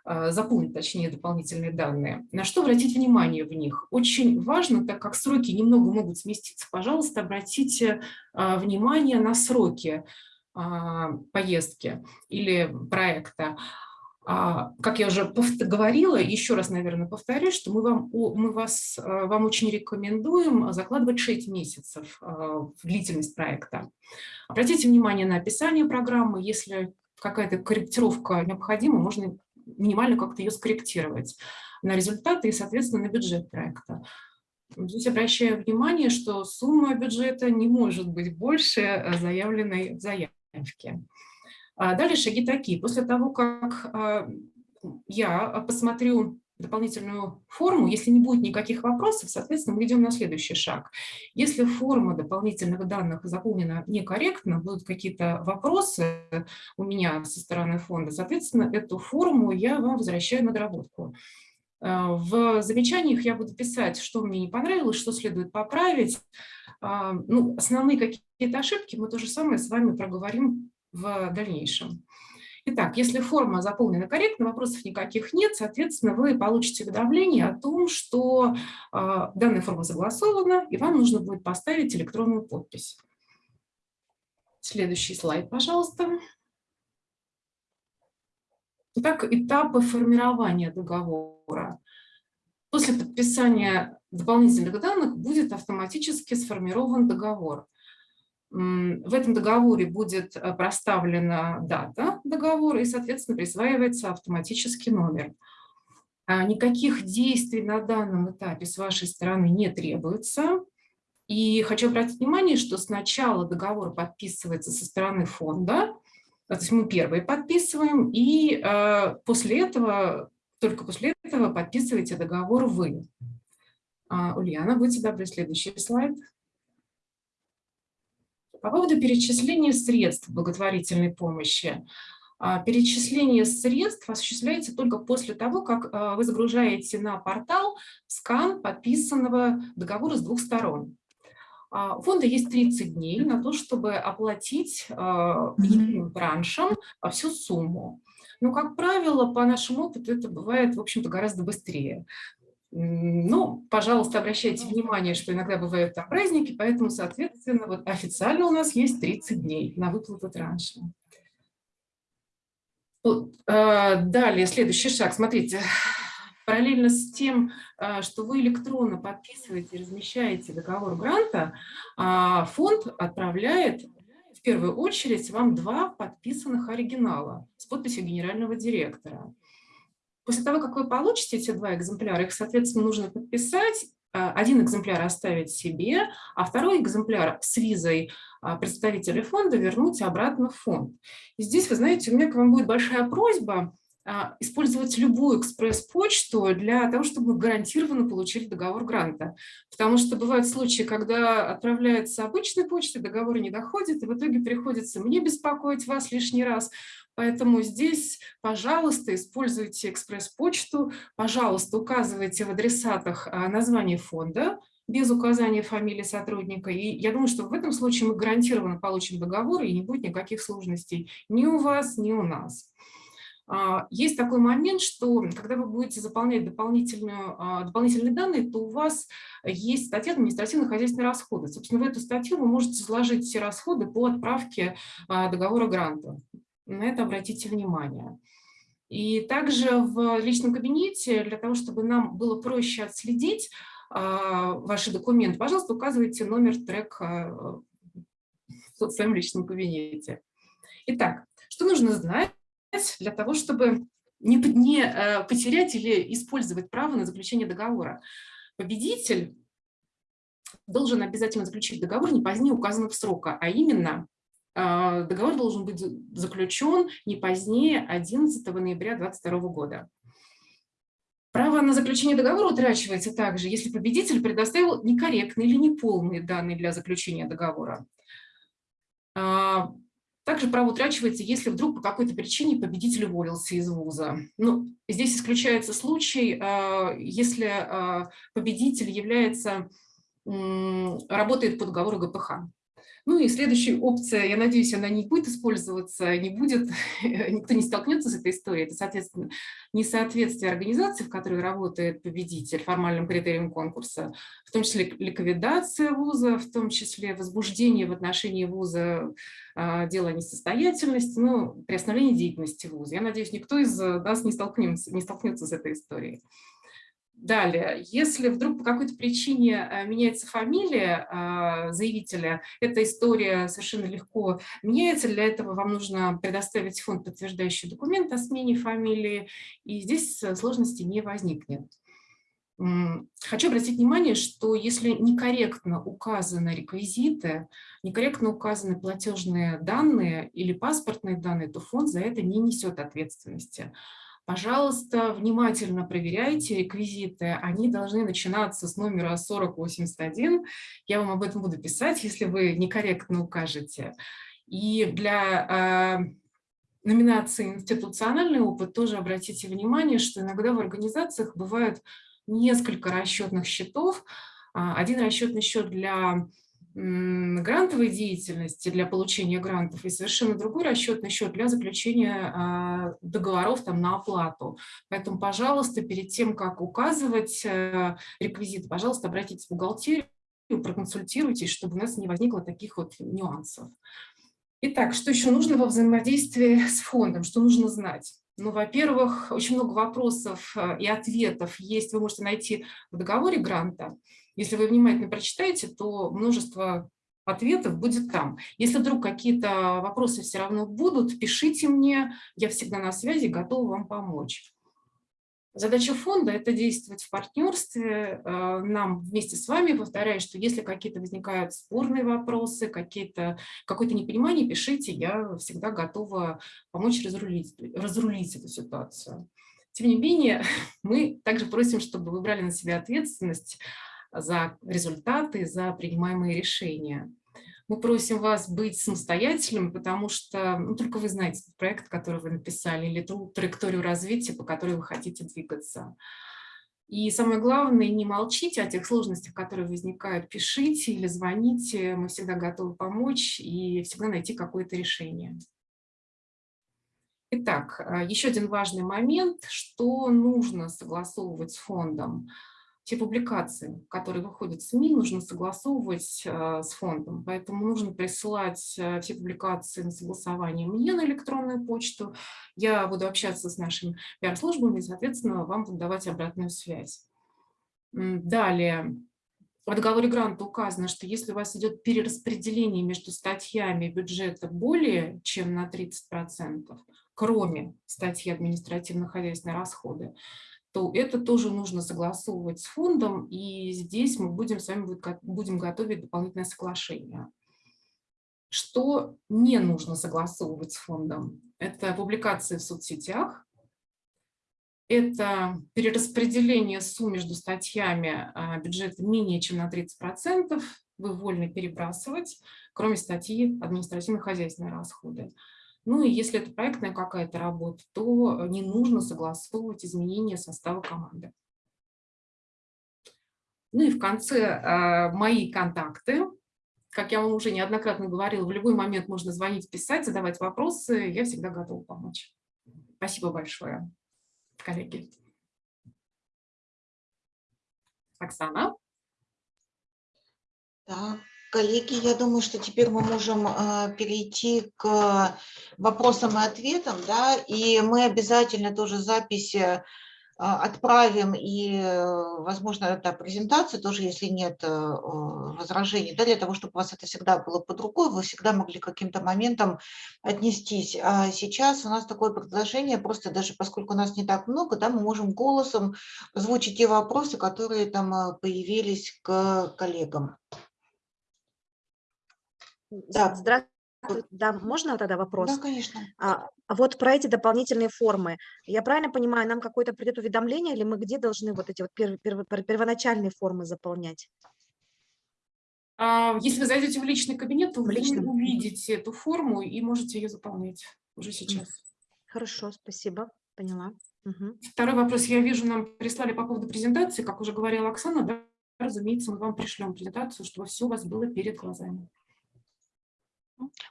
э, заполнить, точнее, дополнительные данные. На что обратить внимание в них? Очень важно, так как сроки немного могут сместиться, пожалуйста, обратите внимание на сроки поездки или проекта. А, как я уже говорила, еще раз, наверное, повторюсь, что мы вам, мы вас, э, вам очень рекомендуем закладывать 6 месяцев э, в длительность проекта. Обратите внимание на описание программы. Если какая-то корректировка необходима, можно минимально как-то ее скорректировать на результаты и, соответственно, на бюджет проекта. Здесь обращаю внимание, что сумма бюджета не может быть больше э, заявленной в заявке. А далее шаги такие. После того, как а, я посмотрю дополнительную форму, если не будет никаких вопросов, соответственно, мы идем на следующий шаг. Если форма дополнительных данных заполнена некорректно, будут какие-то вопросы у меня со стороны фонда, соответственно, эту форму я вам возвращаю на доработку. А, в замечаниях я буду писать, что мне не понравилось, что следует поправить. Ну, основные какие-то ошибки мы то же самое с вами проговорим в дальнейшем. Итак, если форма заполнена корректно, вопросов никаких нет, соответственно, вы получите уведомление о том, что э, данная форма согласована, и вам нужно будет поставить электронную подпись. Следующий слайд, пожалуйста. Итак, этапы формирования договора. После подписания дополнительных данных будет автоматически сформирован договор. В этом договоре будет э, проставлена дата договора и, соответственно, присваивается автоматически номер. А никаких действий на данном этапе с вашей стороны не требуется. И хочу обратить внимание, что сначала договор подписывается со стороны фонда, то есть мы первые подписываем, и э, после этого, только после этого подписываете договор вы. А, Ульяна, будьте добры, следующий слайд. По поводу перечисления средств благотворительной помощи. А, перечисление средств осуществляется только после того, как а, вы загружаете на портал скан подписанного договора с двух сторон. А, у фонда есть 30 дней на то, чтобы оплатить единым траншем всю сумму. Но, как правило, по нашему опыту это бывает, в общем-то, гораздо быстрее. Ну, пожалуйста, обращайте внимание, что иногда бывают там праздники, поэтому, соответственно, вот официально у нас есть 30 дней на выплату транша. А, далее, следующий шаг. Смотрите, параллельно с тем, а, что вы электронно подписываете и размещаете договор гранта, а, фонд отправляет в первую очередь вам два подписанных оригинала с подписью генерального директора. После того, как вы получите эти два экземпляра, их, соответственно, нужно подписать Э, один экземпляр оставить себе, а второй экземпляр с визой а, представителя фонда вернуть обратно в фонд. И здесь, вы знаете, у меня к вам будет большая просьба использовать любую экспресс-почту для того, чтобы гарантированно получили договор гранта. Потому что бывают случаи, когда отправляется обычной почтой, договор не доходит, и в итоге приходится мне беспокоить вас лишний раз, Поэтому здесь, пожалуйста, используйте экспресс-почту, пожалуйста, указывайте в адресатах а, название фонда, без указания фамилии сотрудника. И я думаю, что в этом случае мы гарантированно получим договор, и не будет никаких сложностей ни у вас, ни у нас. А, есть такой момент, что когда вы будете заполнять дополнительную, а, дополнительные данные, то у вас есть статья административно-хозяйственные расходы. Собственно, в эту статью вы можете сложить все расходы по отправке договора гранта. На это обратите внимание. И также в личном кабинете, для того, чтобы нам было проще отследить а, ваши документы, пожалуйста, указывайте номер трека в своем личном кабинете. Итак, что нужно знать для того, чтобы не, не э, потерять или использовать право на заключение договора? Победитель должен обязательно заключить договор не позднее указанного срока, а именно а, договор должен быть заключен не позднее 11 ноября 2022 года. Право на заключение договора утрачивается также, если победитель предоставил некорректные или неполные данные для заключения договора. А, также право утрачивается, если вдруг по какой-то причине победитель уволился из вуза. Ну, здесь исключается случай, а, если победитель является, работает по договору ГПХ. Ну и следующая опция, я надеюсь, она не будет использоваться, не будет, никто не столкнется с этой историей. Это, соответственно, несоответствие организации, в которой работает победитель формальным критериям конкурса, в том числе ликвидация вуза, в том числе возбуждение в отношении вуза а, дела несостоятельности, ну, приостановление деятельности вуза. Я надеюсь, никто из нас не столкнется, не столкнется с этой историей. Далее, если вдруг по какой-то причине э, меняется фамилия а, заявителя, эта история совершенно легко меняется. Для этого вам нужно предоставить фонд подтверждающий документ о смене фамилии, и здесь э, сложности не возникнет. Хочу обратить внимание, что если некорректно указаны реквизиты, некорректно указаны платежные данные или паспортные данные, то фонд за это не несет ответственности. Пожалуйста, внимательно проверяйте реквизиты. Они должны начинаться с номера 4081. Я вам об этом буду писать, если вы некорректно укажете. И для э, номинации «Институциональный опыт» тоже обратите внимание, что иногда в организациях бывают несколько расчетных счетов. А, один расчетный счет для грантовой деятельности для получения грантов и совершенно другой расчетный счет для заключения а, договоров там, на оплату. Поэтому, пожалуйста, перед тем, как указывать э, реквизиты, пожалуйста, обратитесь в бухгалтерию, проконсультируйтесь, чтобы у нас не возникло таких вот нюансов. Итак, что еще нужно во взаимодействии с фондом, что нужно знать? Ну, во-первых, очень много вопросов э, и ответов есть, вы можете найти в договоре гранта. Если вы внимательно прочитаете, то множество ответов будет там. Если вдруг какие-то вопросы все равно будут, пишите мне, я всегда на связи, готова вам помочь. Задача фонда – это действовать в партнерстве. Э, нам вместе с вами, повторяю, что если какие-то возникают спорные вопросы, какие-то какое-то непонимание, пишите, я всегда готова помочь разрулить, разрулить эту ситуацию. Тем не менее, мы также просим, чтобы вы брали на себя ответственность за результаты, за принимаемые решения. Мы просим вас быть самостоятельным, потому что ну, только вы знаете проект, который вы написали, или ту траекторию развития, по которой вы хотите двигаться. И самое главное, не молчите о тех сложностях, которые возникают, пишите или звоните, мы всегда готовы помочь и всегда найти какое-то решение. Итак, а, еще один важный момент, что нужно согласовывать с фондом. Все публикации, которые выходят в СМИ, нужно согласовывать а, с фондом. Поэтому нужно присылать все публикации на согласование мне на электронную почту. Я буду общаться с нашими пиар-службами и, соответственно, вам буду давать обратную связь. Далее. В договоре гранта указано, что если у вас идет перераспределение между статьями бюджета более чем на 30%, кроме статьи административно-хозяйственные расходы, то это тоже нужно согласовывать с фондом, и здесь мы будем с вами будем готовить дополнительное соглашение. Что не нужно согласовывать с фондом? Это публикации в соцсетях, это перераспределение сумм между статьями а, бюджета менее чем на 30%, вы вольны перебрасывать, кроме статьи административно-хозяйственные расходы. Ну и если это проектная какая-то работа, то не нужно согласовывать изменения состава команды. Ну и в конце э, мои контакты. Как я вам уже неоднократно говорила, в любой момент можно звонить, писать, задавать вопросы. Я всегда готова помочь. Спасибо большое, коллеги. Оксана. Так, Коллеги, я думаю, что теперь мы можем э, перейти к вопросам и ответам, да, и мы обязательно тоже записи э, отправим и, возможно, это презентацию тоже, если нет э, возражений, да, для того, чтобы у вас это всегда было под рукой, вы всегда могли каким-то моментом отнестись. А сейчас у нас такое предложение, просто даже поскольку у нас не так много, да, мы можем голосом озвучить те вопросы, которые там появились к коллегам. Да. Здравствуйте. Да, можно тогда вопрос? Да, конечно. А, а вот про эти дополнительные формы. Я правильно понимаю, нам какое-то придет уведомление, или мы где должны вот эти вот перв, перв, первоначальные формы заполнять? А, если вы зайдете в личный кабинет, то в личном. вы увидите эту форму и можете ее заполнять уже сейчас. Хорошо, спасибо, поняла. Угу. Второй вопрос. Я вижу, нам прислали по поводу презентации, как уже говорила Оксана, да, разумеется, мы вам пришлем презентацию, чтобы все у вас было перед глазами.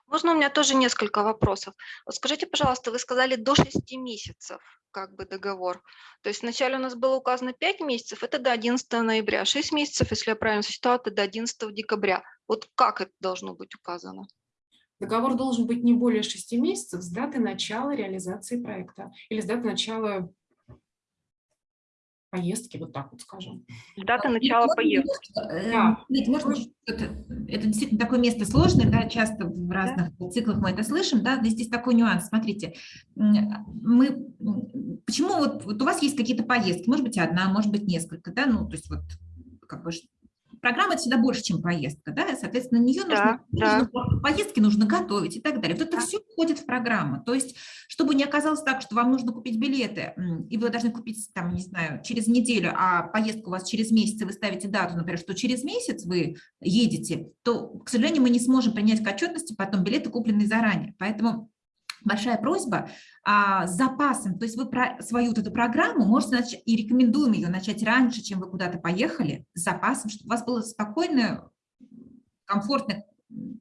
Можно у меня тоже несколько вопросов? Вот скажите, пожалуйста, вы сказали до 6 месяцев как бы договор. То есть вначале у нас было указано 5 месяцев, это до 11 ноября, 6 месяцев, если я правильно сочетала, это до 11 декабря. Вот как это должно быть указано? Договор должен быть не более 6 месяцев с даты начала реализации проекта или с даты начала поездки, вот так вот скажем. Дата начала поездки. Э, да. Можно, это, это действительно такое место сложное, да, часто в разных да. циклах мы это слышим, да, здесь такой нюанс, смотрите, мы, почему вот, вот у вас есть какие-то поездки, может быть одна, может быть несколько, да, ну, то есть вот как бы программа это всегда больше, чем поездка, да, соответственно, на нее нужно, да, нужно да. поездки нужно готовить и так далее. Вот это да. все входит в программу. То есть, чтобы не оказалось так, что вам нужно купить билеты, и вы должны купить, там, не знаю, через неделю, а поездка у вас через месяц, и вы ставите дату, например, что через месяц вы едете, то, к сожалению, мы не сможем принять к отчетности потом билеты, купленные заранее. Поэтому большая просьба а, с запасом, то есть вы про свою вот эту программу можете начать, и рекомендуем ее начать раньше, чем вы куда-то поехали, с запасом, чтобы у вас было спокойное, комфортное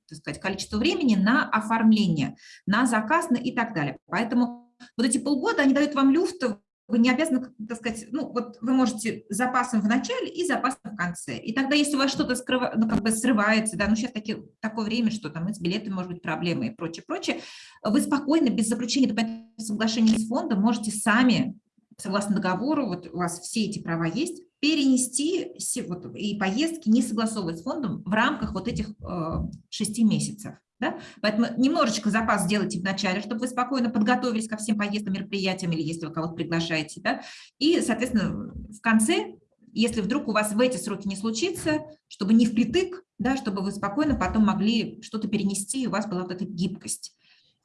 так сказать, количество времени на оформление, на заказ на и так далее. Поэтому вот эти полгода, они дают вам люфт вы не обязаны, так сказать, ну вот вы можете запасом в начале и запасом в конце. И тогда, если у вас что-то ну, как бы срывается, да, ну сейчас таки, такое время, что там с билетами может быть проблемы и прочее, прочее, вы спокойно, без заключения соглашения с фондом можете сами, согласно договору, вот у вас все эти права есть, перенести вот, и поездки не согласовывать с фондом в рамках вот этих э, шести месяцев. Да? Поэтому немножечко запас сделайте в начале, чтобы вы спокойно подготовились ко всем поездкам, мероприятиям, или если вы кого-то приглашаете. Да? И, соответственно, в конце, если вдруг у вас в эти сроки не случится, чтобы не впритык, да, чтобы вы спокойно потом могли что-то перенести, и у вас была вот эта гибкость.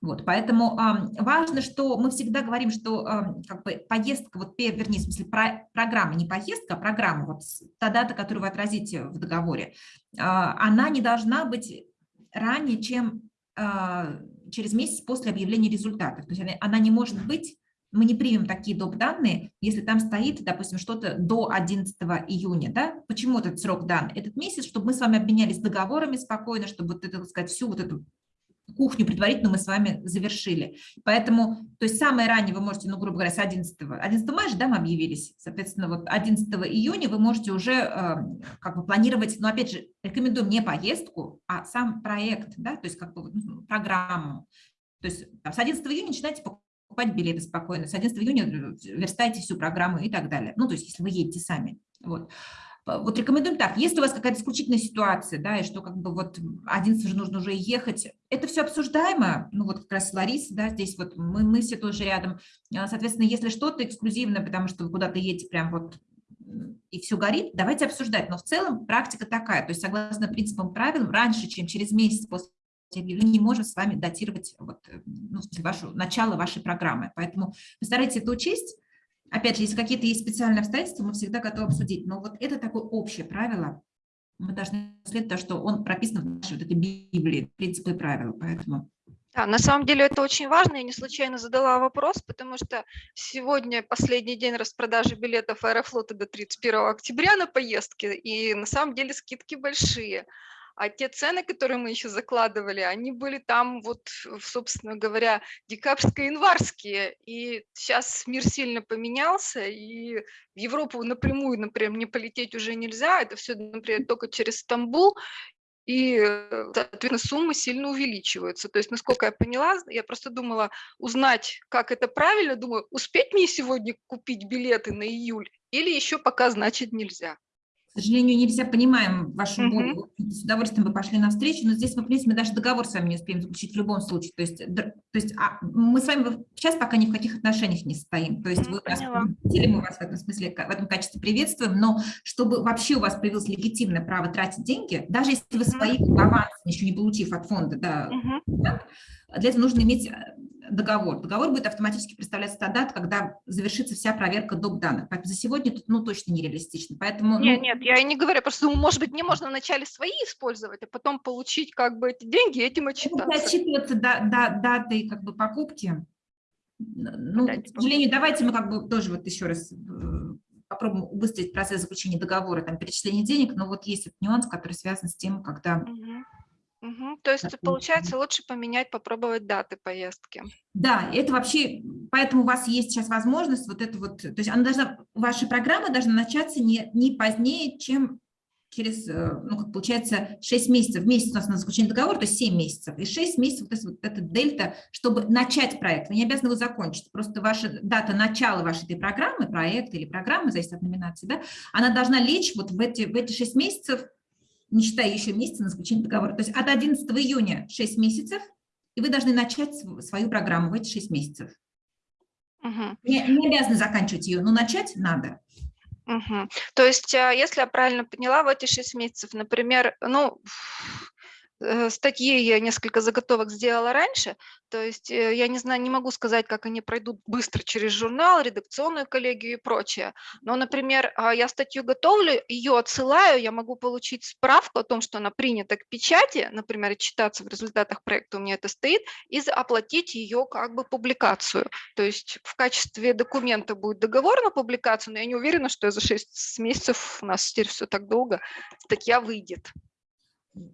Вот, поэтому э, важно, что мы всегда говорим, что э, как бы поездка, вот, вернее, в смысле, про, программа, не поездка, а программа, вот та дата, которую вы отразите в договоре, э, она не должна быть ранее, чем а, через месяц после объявления результатов. То есть она, она не может быть, мы не примем такие доп. данные, если там стоит, допустим, что-то до 11 июня. Да? Почему этот срок дан? Этот месяц, чтобы мы с вами обменялись договорами спокойно, чтобы вот это, так сказать, всю вот эту кухню предварительно мы с вами завершили. Поэтому, то есть самое раннее вы можете, ну, грубо говоря, с 11, 11 мая же, да, мы объявились, соответственно, вот 11 июня вы можете уже э, как бы планировать, но опять же, рекомендуем не поездку, а сам проект, да, то есть как бы ну, программу. То есть там, с 11 июня начинайте покупать билеты спокойно, с 11 июня верстайте всю программу и так далее. Ну, то есть если вы едете сами. Вот вот рекомендуем так, если у вас какая-то исключительная ситуация, да, и что как бы вот 11 же нужно уже ехать, это все обсуждаемо, ну вот как раз Лариса, да, здесь вот мы, мы все тоже рядом, а, соответственно, если что-то эксклюзивное, потому что вы куда-то едете прям вот и все горит, давайте обсуждать, но в целом практика такая, то есть согласно принципам правил, раньше, чем через месяц после не можем с вами датировать вот, ну, вашу, начало вашей программы, поэтому постарайтесь это учесть, Опять же, если какие-то есть специальные обстоятельства, мы всегда готовы обсудить. Но вот это такое общее правило. Мы должны следовать то, что он прописан в нашей вот этой Библии, принципы и правила. Поэтому... Да, на самом деле это очень важно. Я не случайно задала вопрос, потому что сегодня последний день распродажи билетов Аэрофлота до 31 октября на поездки, и на самом деле скидки большие. А те цены, которые мы еще закладывали, они были там вот, собственно говоря, декабрьско-январские. И сейчас мир сильно поменялся, и в Европу напрямую, например, не полететь уже нельзя. Это все, например, только через Стамбул и, соответственно, суммы сильно увеличиваются. То есть, насколько я поняла, я просто думала узнать, как это правильно, думаю, успеть мне сегодня купить билеты на июль или еще пока, значит, нельзя. К сожалению, нельзя, понимаем вашу mm -hmm. с удовольствием бы пошли навстречу, но здесь мы, в принципе, даже договор с вами не успеем заключить в любом случае. То есть, то есть а, мы с вами сейчас пока ни в каких отношениях не стоим. То есть mm -hmm. вы нас мы вас в этом смысле, в этом качестве приветствуем, но чтобы вообще у вас появилось легитимное право тратить деньги, даже если вы свои авансы, еще не получив от фонда, да, mm -hmm. да, для этого нужно иметь договор. Договор будет автоматически представляться та дата, когда завершится вся проверка доп. данных. Поэтому за сегодня тут ну, точно нереалистично. Поэтому, нет, ну... нет, я не говорю, просто, ну, может быть, не можно вначале свои использовать, а потом получить как бы эти деньги и этим отчитаться. Отчитываться да, да, датой как бы покупки. Ну, к сожалению, давайте мы как бы тоже вот еще раз э, попробуем убыстрить процесс заключения договора, там, перечисления денег, но вот есть этот нюанс, который связан с тем, когда... Угу. Угу. То есть, получается, лучше поменять, попробовать даты поездки. Да, это вообще, поэтому у вас есть сейчас возможность вот это вот, то есть она должна, ваша программа должна начаться не, не позднее, чем через, э, ну, как получается, 6 месяцев. Месяц у нас на заключение договора, то есть 7 месяцев. И 6 месяцев, вот, это, вот эта дельта, чтобы начать проект. Вы не обязаны его закончить. Просто ваша дата начала вашей этой программы, проекта или программы, зависит от номинации, да, она должна лечь вот в эти, в эти 6 месяцев не считая еще месяца на заключение договора. То есть от 11 июня 6 месяцев, и вы должны начать свою программу в эти 6 месяцев. Угу. Не, не обязаны заканчивать ее, но начать надо. Угу. То есть, а, если я правильно поняла, в эти 6 месяцев, например, ну, Э, статьи я несколько заготовок сделала раньше, то есть э, я не знаю, не могу сказать, как они пройдут быстро через журнал, редакционную коллегию и прочее. Но, например, а, я статью готовлю, ее отсылаю, я могу получить справку о том, что она принята к печати, например, читаться в результатах проекта у меня это стоит, и оплатить ее как бы публикацию. То есть в качестве документа будет договор на публикацию, но я не уверена, что за 6 месяцев у нас теперь все так долго, статья выйдет.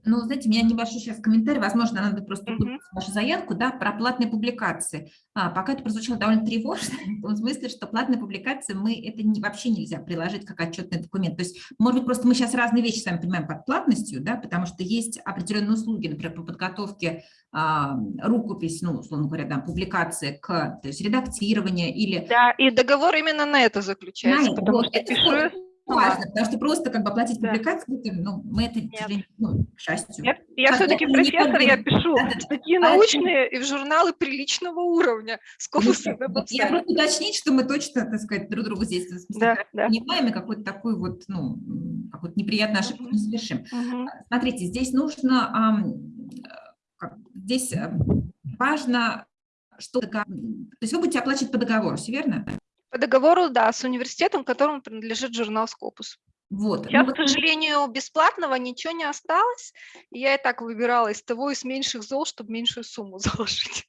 Ну, знаете, у меня небольшой сейчас комментарий, возможно, надо просто uh -huh. вашу заявку, да, про платные публикации. А, пока это прозвучало довольно тревожно, в том смысле, что платные публикации мы, это не, вообще нельзя приложить как отчетный документ. То есть, может быть, просто мы сейчас разные вещи с вами понимаем под платностью, да, потому что есть определенные услуги, например, по подготовке а, рукопись, ну, условно говоря, да, публикации к, то есть редактирование или... Да, и договор именно на это заключается, на потому вот, что это пишу важно, потому что просто как бы оплатить да. публикацию, ну, мы это, сожалению, ну, к счастью. Я, я все-таки профессор, я пишу да, да, статьи да. научные и в журналы приличного уровня с конкурсом ну, Я просто уточнить, что мы точно, так сказать, друг другу здесь да, да. понимаем и какой-то такой вот, ну, какой-то неприятный ошибку не совершим. -huh. Смотрите, здесь нужно, здесь э, важно, что, то есть вы будете оплачивать по договору, все верно? По договору, да, с университетом, которому принадлежит журнал «Скопус». Вот. ну Сейчас, к сожалению, бесплатного ничего не осталось. и Я и так выбирала из того, из меньших зол, чтобы меньшую сумму заложить.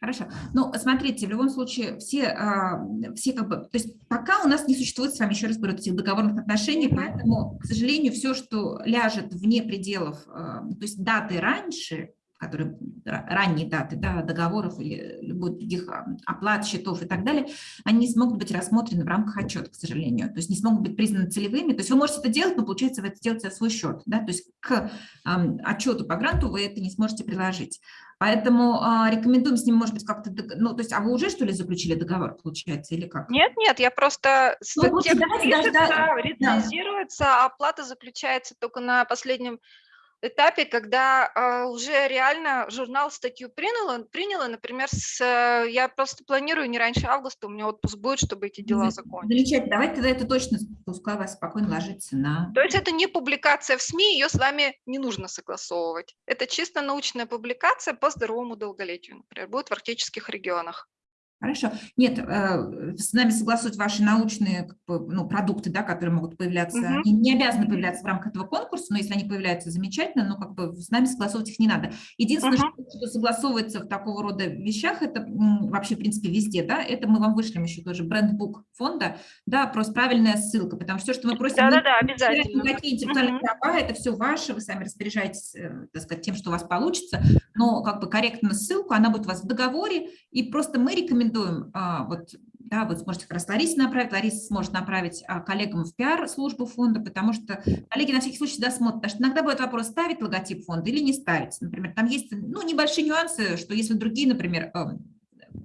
Хорошо. Ну, смотрите, в любом случае, все, а, все как бы, то есть пока у нас не существует с вами, еще раз говорю, этих договорных отношений, поэтому, к сожалению, все, что ляжет вне пределов, а, то есть даты раньше, которые ра- ранние даты да, договоров или любых других а, оплат, счетов и так далее, они не смогут быть рассмотрены в рамках отчета, к сожалению. То есть не смогут быть признаны целевыми. То есть вы можете это делать, но получается вы это делаете за свой счет. Да? То есть к отчету по гранту вы это не сможете приложить. Поэтому а, рекомендуем с ним, может быть, как-то, ну, то есть, а вы уже, что ли, заключили договор, получается, или как? Нет, нет, я просто Ну, вот давайте пишется, да, рецензируется, а оплата заключается только на последнем этапе, когда а, уже реально журнал статью принял, приняла, например, с, э, я просто планирую не раньше августа, у меня отпуск будет, чтобы эти дела За- закончить. Замечательно. Давайте тогда это точно, пускай вас спокойно ложится на... То есть это не публикация в СМИ, ее с вами не нужно согласовывать. Это чисто научная публикация по здоровому долголетию, например, будет в арктических регионах. Хорошо. Нет, э, с нами согласуют ваши научные ну, продукты, да, которые могут появляться. Мгм. Они не обязаны появляться в рамках этого конкурса, но если они появляются, замечательно, но как бы с нами согласовывать их не надо. Единственное, Мгм. что, что согласовывается в такого рода вещах, это вообще, в принципе, везде, да, это мы вам вышлем еще тоже брендбук фонда, да, просто правильная ссылка, потому что все, что мы просим... Да-да-да, не теряем обязательно. Никакие интеллектуальные Мгм. права, это все ваше, вы сами распоряжаетесь, э, так сказать, тем, что у вас получится, но как бы корректно ссылку, она будет у вас в договоре, и просто мы рекомендуем, а, вот, да, вы сможете как раз Ларисе направить, Лариса сможет направить а, коллегам в пиар-службу фонда, потому что коллеги на всякий случай всегда смотрят, потому что иногда будет вопрос, ставить логотип фонда или не ставить. Например, там есть ну, небольшие нюансы, что если другие, например, эм,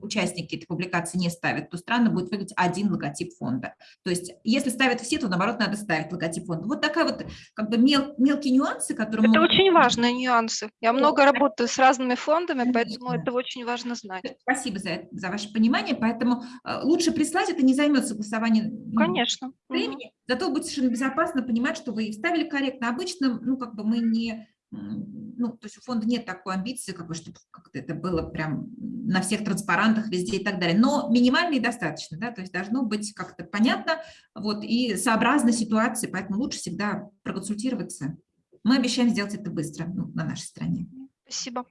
участники этой публикации не ставят, то странно будет выглядеть один логотип фонда. То есть если ставят все, то наоборот надо ставить логотип фонда. Вот такая вот как бы мел, мелкие нюансы, которые Это могут- очень важные нюансы. Я много работаю с разными фондами, поэтому это очень важно знать. Спасибо за, это- за ваше понимание, поэтому э, лучше прислать, это не займет согласование ну, Конечно. Времени, зато будет совершенно безопасно понимать, что вы вставили корректно. Обычно, ну, как бы мы не, ну, то есть у фонда нет такой амбиции, как бы, чтобы как-то это было прям на всех транспарантах везде и так далее, но минимально и достаточно, да, то есть должно быть как-то понятно, вот, и сообразно ситуации, поэтому лучше всегда проконсультироваться. Мы обещаем сделать это быстро ну, на нашей стране. Спасибо.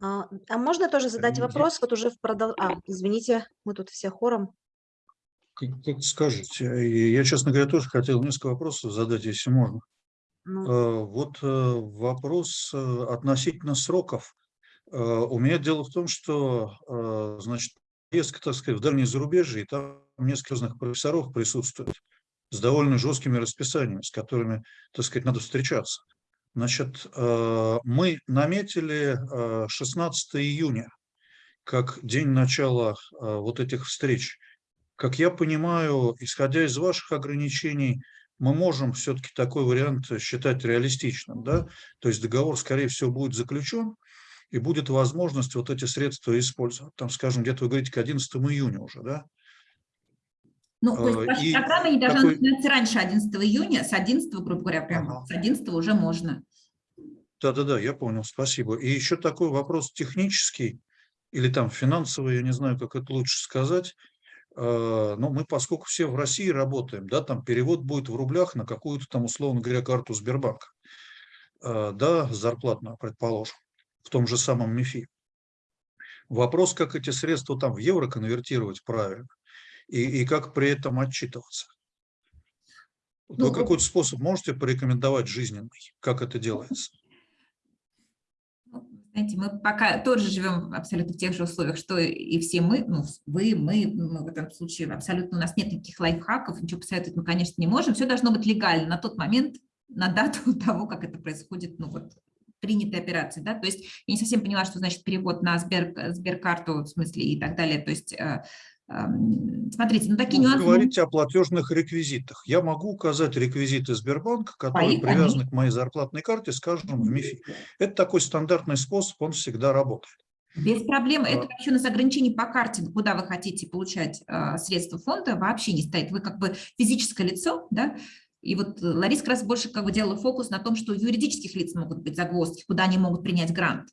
А, а можно тоже задать Извините. вопрос? Вот уже в продол... А, извините, мы тут все хором. Как, как скажете. Я, честно говоря, тоже хотел несколько вопросов задать, если можно. Ну, Э, Вот э, вопрос э, относительно сроков. У меня дело в том, что, значит, поездка, так сказать, в дальние зарубежье, и там несколько разных профессоров присутствует с довольно жесткими расписаниями, с которыми, так сказать, надо встречаться. Значит, мы наметили э, 16 июня как день начала вот этих встреч. Как я понимаю, исходя из ваших ограничений, мы можем все-таки такой вариант считать реалистичным, да? То есть договор, скорее всего, будет заключен, и будет возможность вот эти средства использовать. Там, скажем, где-то вы говорите к 11 июня уже, да? Ну, то есть Э, ваша и не должна такой- начинаться раньше 11 июня, с 11, грубо говоря, прямо Ага. с 11 уже можно. Да-да-да, я понял, спасибо. И еще такой вопрос технический или там финансовый, я не знаю, как это лучше сказать. Э, Но мы, поскольку все в России работаем, да, там перевод будет в рублях на какую-то там, условно говоря, карту Сбербанка, Э, да, зарплатную, предположим, в том же самом МИФИ. Вопрос, как эти средства там в евро конвертировать правильно и, и как при этом отчитываться. Ну, Вы какой-то способ можете порекомендовать жизненный, как это делается? Знаете, мы пока тоже живем абсолютно в тех же условиях, что и все мы, ну, вы, мы, мы в этом случае абсолютно, у нас нет никаких лайфхаков, ничего посоветовать мы, конечно, не можем, все должно быть легально на тот момент, на дату того, как это происходит, ну вот, принятой операции, да, то есть я не совсем поняла, что значит перевод на Сбер, Сберкарту, в смысле, и так далее, то есть, э, смотрите, ну, такие Вы нюансы... говорите о платежных реквизитах. Я могу указать реквизиты Сбербанка, которые Моих, привязаны к моей зарплатной карте, скажем, в МИФИ. Это такой стандартный способ, он всегда работает. Без проблем. Это А. вообще у нас ограничений по карте, куда вы хотите получать э, средства фонда, вообще не стоит. Вы как бы физическое лицо, да, и вот э, Лариса как раз больше как бы делала фокус на том, что у юридических лиц могут быть загвоздки, куда они могут принять грант.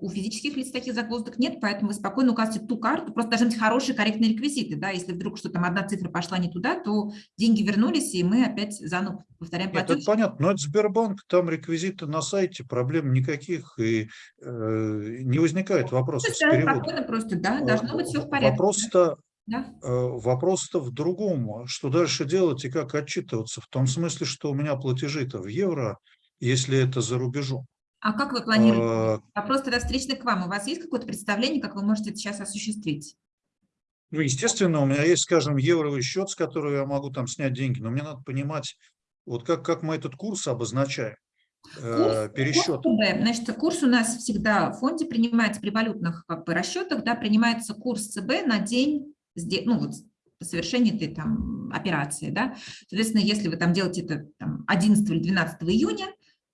У физических лиц таких загвоздок нет, поэтому вы спокойно указываете ту карту, просто должны быть хорошие, корректные реквизиты, да, если вдруг что там одна цифра пошла не туда, то деньги вернулись, и мы опять заново повторяем Нет, платеж. это понятно, но это Сбербанк, там реквизиты на сайте, проблем никаких, и э, не возникает вопросов с Да, переводом. спокойно просто, да, должно быть все в порядке. Вопрос-то Да. Э, Вопрос-то в другом. Что дальше делать и как отчитываться? В том смысле, что у меня платежи-то в евро, если это за рубежом. А как вы планируете? А, Вопрос тогда встречный к вам. У вас есть какое-то представление, как вы можете это сейчас осуществить? Ну, естественно, у меня есть, скажем, евровый счет, с которого я могу там снять деньги, но мне надо понимать, вот как, как мы этот курс обозначаем, э, Курс- пересчет. курс. Значит, курс у нас всегда в фонде принимается при валютных как бы, расчетах, да, принимается курс ЦБ на день, ну, вот, совершения этой там операции, да. Соответственно, если вы там делаете это там, 11 или 12 июня,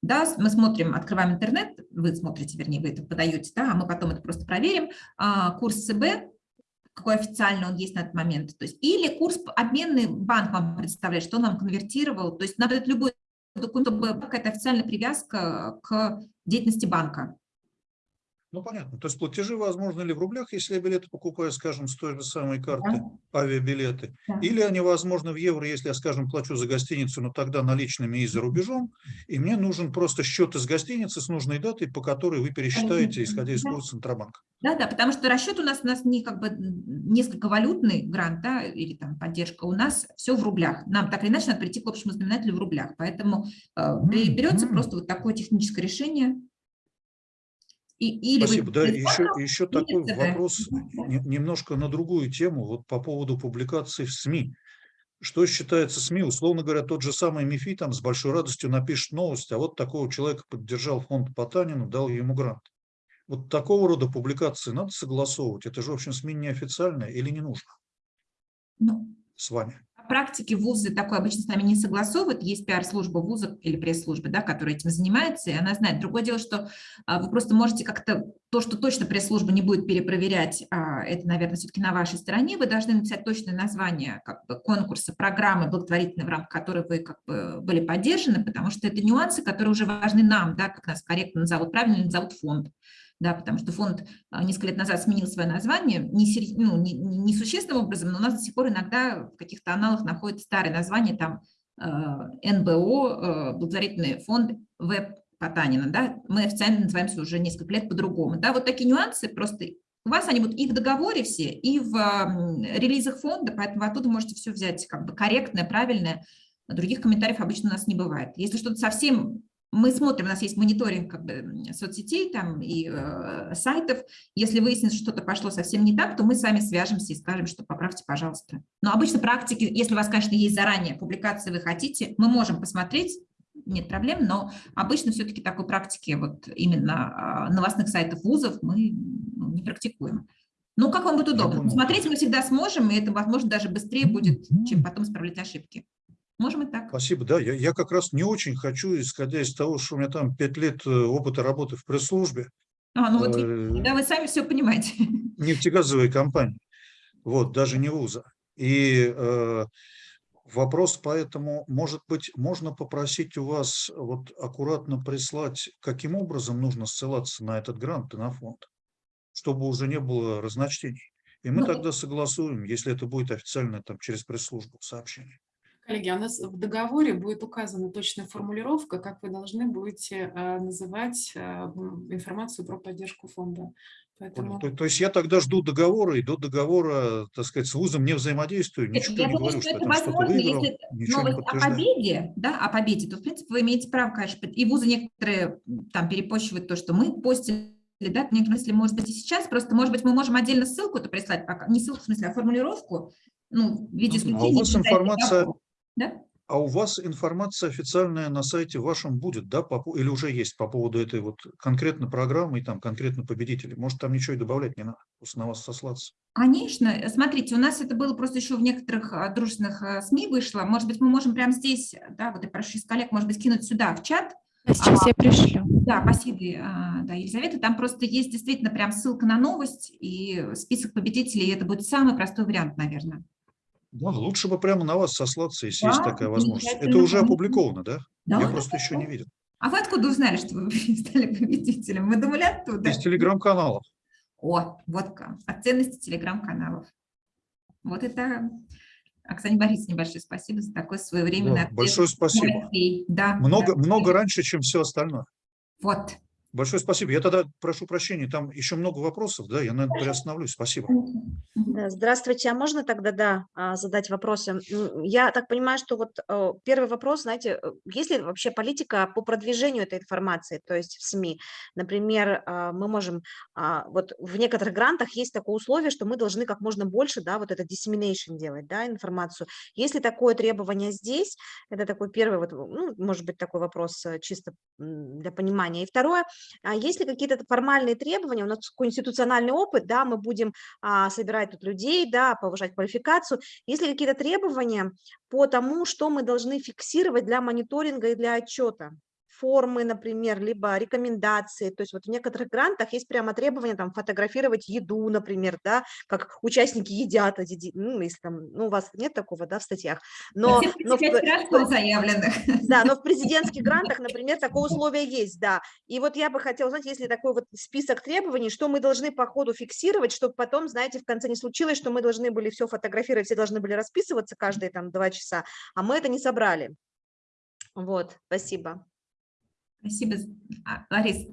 да, мы смотрим, открываем интернет, вы смотрите, вернее, вы это подаете, да, а мы потом это просто проверим, а, курс ЦБ, какой официально он есть на этот момент, то есть, или курс обменный банк вам представляет, что он вам конвертировал, то есть надо это любой документ, чтобы какая-то официальная привязка к деятельности банка. Ну, понятно. То есть платежи возможны ли в рублях, если я билеты покупаю, скажем, с той же самой карты, авиабилеты, Да. или они возможны в евро, если я, скажем, плачу за гостиницу, но тогда наличными и за рубежом, и мне нужен просто счет из гостиницы с нужной датой, по которой вы пересчитаете, исходя из Да. курса Центробанка. Да, да, потому что расчет у нас у нас не как бы несколько валютный грант, да, или там поддержка, у нас все в рублях. Нам так или иначе надо прийти к общему знаменателю в рублях, поэтому э, бе- берется просто вот такое техническое решение. И, или вы Спасибо. Да, и еще, еще такой ЦБ. вопрос Да. не- немножко на другую тему, вот по поводу публикаций в СМИ. Что считается СМИ? Условно говоря, тот же самый МИФИ там с большой радостью напишет новость, а вот такого человека поддержал фонд Потанина, дал ему грант. Вот такого рода публикации надо согласовывать. Это же, в общем, СМИ неофициальное или не нужно Ну, с вами? Практике вузы такое обычно с нами не согласовывают. Есть пиар-служба вуза или пресс-служба, да, которая этим занимается, и она знает. Другое дело, что а, вы просто можете как-то то, что точно пресс-служба не будет перепроверять, а, это, наверное, все-таки на вашей стороне. Вы должны написать точное название как бы, конкурса, программы благотворительной, в рамках которой вы как бы, были поддержаны, потому что это нюансы, которые уже важны нам, да, как нас корректно назовут, правильно назовут фонд. Да, потому что фонд а, несколько лет назад сменил свое название, не, ну, не, не- существенным образом, но у нас до сих пор иногда в каких-то аналах находится старое название, там э, НБО, э, благотворительный фонд ВЭП Потанина, да, мы официально называемся уже несколько лет по-другому, да, вот такие нюансы просто у вас они будут и в договоре все, и в релизах фонда, поэтому вы оттуда можете все взять как бы корректное, правильное, других комментариев обычно у нас не бывает. Если что-то совсем мы смотрим, у нас есть мониторинг как бы, соцсетей там, и э, сайтов. Если выяснится, что что-то пошло совсем не так, то мы с вами свяжемся и скажем, что поправьте, пожалуйста. Но обычно практики, если у вас, конечно, есть заранее публикации, вы хотите, мы можем посмотреть, нет проблем, но обычно все-таки такой практики вот именно а, новостных сайтов вузов мы ну, не практикуем. Ну, как вам будет удобно? Смотреть мы всегда сможем, и это, возможно, даже быстрее будет, чем потом исправлять ошибки. Можем и так. Спасибо. Да, я, я как раз не очень хочу, исходя из того, что у меня там пять лет э, опыта работы в пресс-службе, А, ну вот, э, да, вы сами все понимаете. нефтегазовой компании, вот, даже не вуза. И э, вопрос поэтому, может быть, можно попросить у вас вот аккуратно прислать, каким образом нужно ссылаться на этот грант и на фонд, чтобы уже не было разночтений. И мы Ну, тогда согласуем, если это будет официально там через пресс-службу сообщение. Коллеги, а у нас в договоре будет указана точная формулировка, как вы должны будете э, называть э, информацию про поддержку фонда. Поэтому То, то есть я тогда жду договора, и до договора, так сказать, с вузом не взаимодействую, ничего я не думаю, говорю, что это возможно, выиграл, если новость о победе, да, о победе, то, в принципе, вы имеете право, конечно, и вузы некоторые там перепощивают то, что мы постили, да, в некотором смысле, может быть, и сейчас, просто, может быть, мы можем отдельно ссылку это прислать, пока, не ссылку, в смысле, а формулировку, ну, в виде Ну, а у исключения. вас информация- Да? А у вас информация официальная на сайте вашем будет, да, по или уже есть по поводу этой вот конкретно программы и там конкретно победителей? Может, там ничего и добавлять не надо, просто на вас сослаться. Конечно, смотрите, у нас это было просто еще в некоторых а, дружественных а, СМИ вышло. Может быть, мы можем прямо здесь, да, вот я прошу из коллег, может быть, кинуть сюда в чат. Сейчас я пришлю. Да, спасибо, а, да, Елизавета. Там просто есть действительно прям ссылка на новость и список победителей. и Это будет самый простой вариант, наверное. Да, лучше бы прямо на вас сослаться, если Да, есть такая возможность. Это уже опубликовано, да? Да, Я просто еще не видел. А вы откуда узнали, что вы стали победителем? Мы думали оттуда. Из телеграм-каналов. О, вот как. О ценности телеграм-каналов. Вот это Оксане Борисовне большое спасибо за такой своевременный Да, ответ. большое спасибо. Да, Много, да. много раньше, чем все остальное. Вот. Большое спасибо. Я тогда прошу прощения, там еще много вопросов, да, я, наверное, приостановлюсь. Спасибо. Здравствуйте, а можно тогда, да, а, задать вопросы? М, Я так понимаю, что вот э, первый вопрос, знаете, э, есть ли вообще политика по продвижению этой информации, то есть в СМИ? Например, а, мы можем, а, вот в некоторых грантах есть такое условие, что мы должны как можно больше, да, вот это dissemination делать, да, информацию. Есть ли такое требование здесь? Это такой первый, вот, ну, может быть, такой вопрос э, чисто для понимания. И второе, а есть ли какие-то формальные требования? У нас такой институциональный опыт, да, мы будем а, собирать тут людей, да, повышать квалификацию. Есть ли какие-то требования по тому, что мы должны фиксировать для мониторинга и для отчета? Формы, например, либо рекомендации. То есть вот в некоторых грантах есть прямо требования там фотографировать еду, например, да, как участники едят, ну, если там, ну, у вас нет такого, да, в статьях. Но, Все но в- 35 раз заявленных. да, но в президентских грантах, например, такое условие есть, да. И вот я бы хотела узнать, если такой вот список требований, что мы должны по ходу фиксировать, чтобы потом, знаете, в конце не случилось, что мы должны были все фотографировать, все должны были расписываться каждые там два часа, а мы это не собрали. Вот, спасибо. Спасибо. А, Ларис,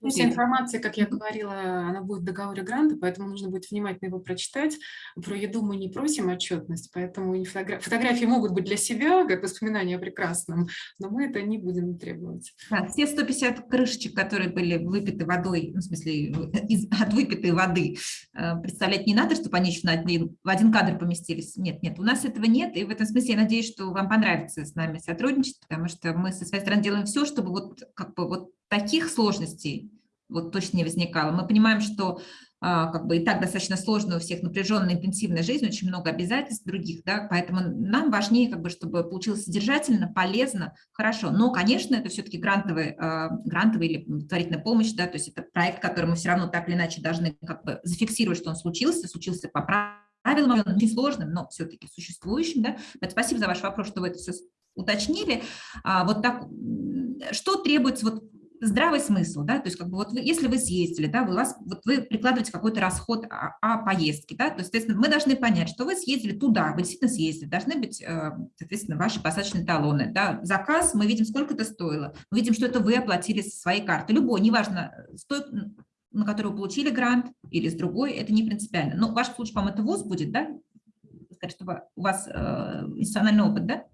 Ну, Вся информация, как я говорила, она будет в договоре гранта, поэтому нужно будет внимательно его прочитать. Про еду мы не просим отчетность, поэтому и фотогра- фотографии могут быть для себя, как воспоминания о прекрасном, но мы это не будем требовать. Да, все 150 крышечек, которые были выпиты водой, ну, в смысле, из, от выпитой воды, э, представлять не надо, чтобы они еще на один, в один кадр поместились. Нет, нет, у нас этого нет, и в этом смысле я надеюсь, что вам понравится с нами сотрудничать, потому что мы со своей стороны делаем все, чтобы вот, как бы, вот таких сложностей вот точно не возникало. Мы понимаем, что а, как бы и так достаточно сложно у всех напряженная, интенсивная жизнь, очень много обязательств других, да, поэтому нам важнее, как бы, чтобы получилось содержательно, полезно, хорошо. Но, конечно, это все-таки грантовый, а, грантовый или благотворительная помощь, да, то есть это проект, который мы все равно так или иначе должны как бы зафиксировать, что он случился, случился по правилам, очень сложным, но все-таки существующим, да. Поэтому спасибо за ваш вопрос, что вы это все уточнили. А, вот так, что требуется вот здравый смысл, да, то есть как бы вот вы, если вы съездили, да, вы, вас, вот вы прикладываете какой-то расход о, о поездке, да, то соответственно, мы должны понять, что вы съездили туда, вы действительно съездили, должны быть, э, соответственно, ваши посадочные талоны, да, заказ, мы видим, сколько это стоило, мы видим, что это вы оплатили со своей карты, любой, неважно, стоит, на которую вы получили грант или с другой, это не принципиально, но в вашем случае, по-моему, это ВУЗ будет, да, сказать, чтобы у вас э, институциональный опыт, да,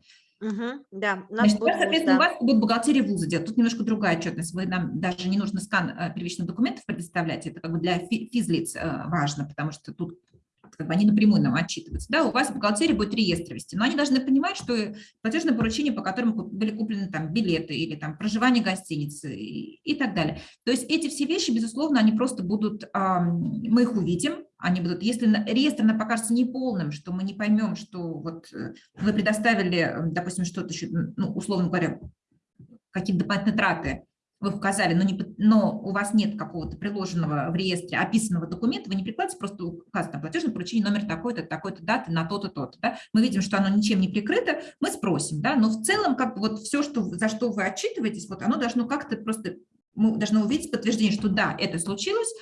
Мгм, да, у нас Значит, будет вуз, соответственно, да. у вас будет бухгалтерия вуза делать. Тут немножко другая отчетность. Вы нам даже не нужно скан э, первичных документов предоставлять. Это как бы для фи- физлиц э, важно, потому что тут как бы они напрямую нам отчитываются. Да, у вас бухгалтерия будет реестр вести, но они должны понимать, что платежное поручение, по которому были куплены там билеты или там проживание гостиницы и, и так далее. То есть эти все вещи, безусловно, они просто будут, мы их увидим, они будут, если реестр нам покажется неполным, что мы не поймем, что вот э, вы предоставили, э, допустим, что-то еще, ну, условно говоря, какие-то дополнительные траты вы указали, но, не, но у вас нет какого-то приложенного в реестре описанного документа, вы не прикладываете, просто указано платежное поручение номер такой-то, такой-то даты на то-то, то-то. Да? Мы видим, что оно ничем не прикрыто, мы спросим, да? но в целом как бы вот все, что, за что вы отчитываетесь, вот оно должно как-то просто, мы должны увидеть подтверждение, что да, это случилось,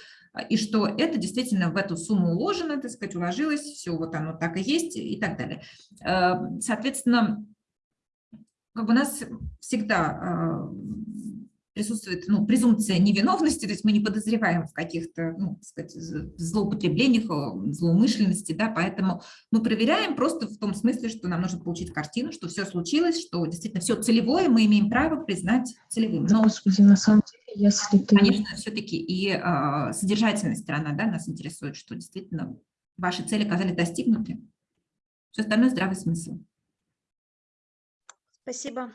и что это действительно в эту сумму уложено, так сказать, уложилось, все вот оно так и есть и так далее. Э, Соответственно, как бы у нас всегда э, присутствует ну, презумпция невиновности, то есть мы не подозреваем в каких-то ну, сказать, злоупотреблениях, э, злоумышленности, да, поэтому мы проверяем просто в том смысле, что нам нужно получить картину, что все случилось, что действительно все целевое, мы имеем право признать целевым. Но Господи, на самом деле, если ты... Конечно, все-таки и а, содержательная сторона да, нас интересует, что действительно ваши цели оказались достигнуты. Все остальное здравый смысл. Спасибо.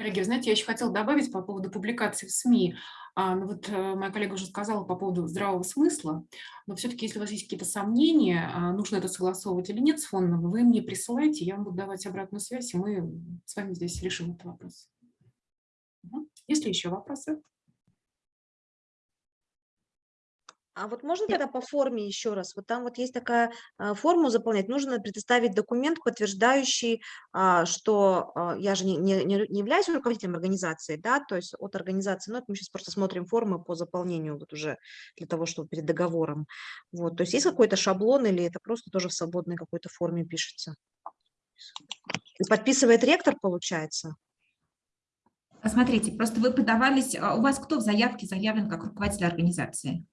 Коллеги, знаете, я еще хотела добавить по поводу публикаций в СМИ. А, ну вот э, моя коллега уже сказала по поводу здравого смысла, но все-таки, если у вас есть какие-то сомнения, а, нужно это согласовывать или нет с фондом, вы мне присылайте, я вам буду давать обратную связь, и мы с вами здесь решим этот вопрос. Мгм. Есть ли еще вопросы? А вот можно тогда по форме еще раз? Вот там вот есть такая а, форму заполнять. Нужно предоставить документ, подтверждающий, а, что а, я же не, не, не являюсь руководителем организации, да, то есть от организации. Ну, это мы сейчас просто смотрим формы по заполнению вот уже для того, чтобы перед договором. Вот, то есть есть какой-то шаблон или это просто тоже в свободной какой-то форме пишется? И подписывает ректор, получается? Смотрите, просто вы подавались, у вас кто в заявке заявлен как руководитель организации?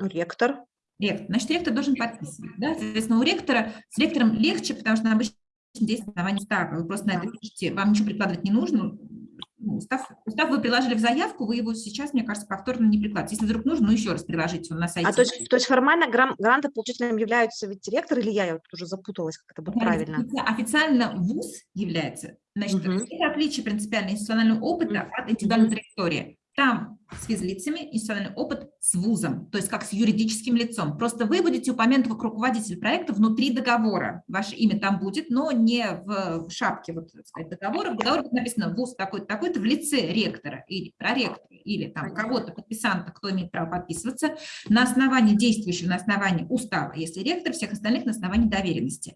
Ректор. Ректор. Значит, ректор должен подписывать. Да? Соответственно, у ректора, с ректором легче, потому что обычно действует основание устава. Вы просто на это пишете, вам ничего прикладывать не нужно. Ну, Устав, устав вы приложили в заявку, вы его сейчас, мне кажется, повторно не прикладываете. Если вдруг нужно, ну еще раз приложите он на сайте. А то есть, то есть формально грам, грантополучителем являются ведь ректор или я, я вот уже запуталась, как это будет правильно? офици- Официально ВУЗ является, значит, Мгм. это отличие принципиально институционального опыта от индивидуальной траектории. Там с физлицами институциональный опыт с ВУЗом, то есть как с юридическим лицом. Просто вы будете упомянуты как руководитель проекта внутри договора. Ваше имя там будет, но не в шапке вот, так сказать, договора. В договоре будет написано ВУЗ такой-то, такой-то в лице ректора или проректора, или там кого-то, подписанта, кто имеет право подписываться, на основании действующего, на основании устава, если ректор, всех остальных на основании доверенности.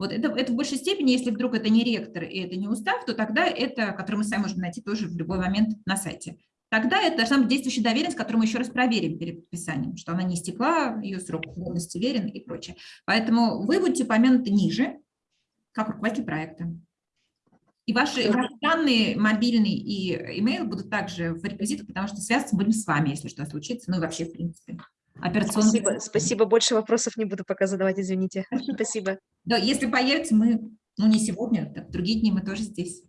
Вот это, это в большей степени, если вдруг это не ректор и это не устав, то тогда это, который мы сами можем найти тоже в любой момент на сайте. Тогда это должна быть действующая доверенность, которую мы еще раз проверим перед подписанием, что она не истекла, ее срок годности верен и прочее. Поэтому вы будете упомянуты ниже, как руководитель проекта. И ваши, ваши данные, мобильный и имейл будут также в реквизитах, потому что связаться будем с вами, если что случится, ну и вообще, в принципе. Операционный. Спасибо, спасибо, больше вопросов не буду пока задавать, извините. Спасибо. Да, если появится, мы, ну не сегодня, так другие дни мы тоже здесь.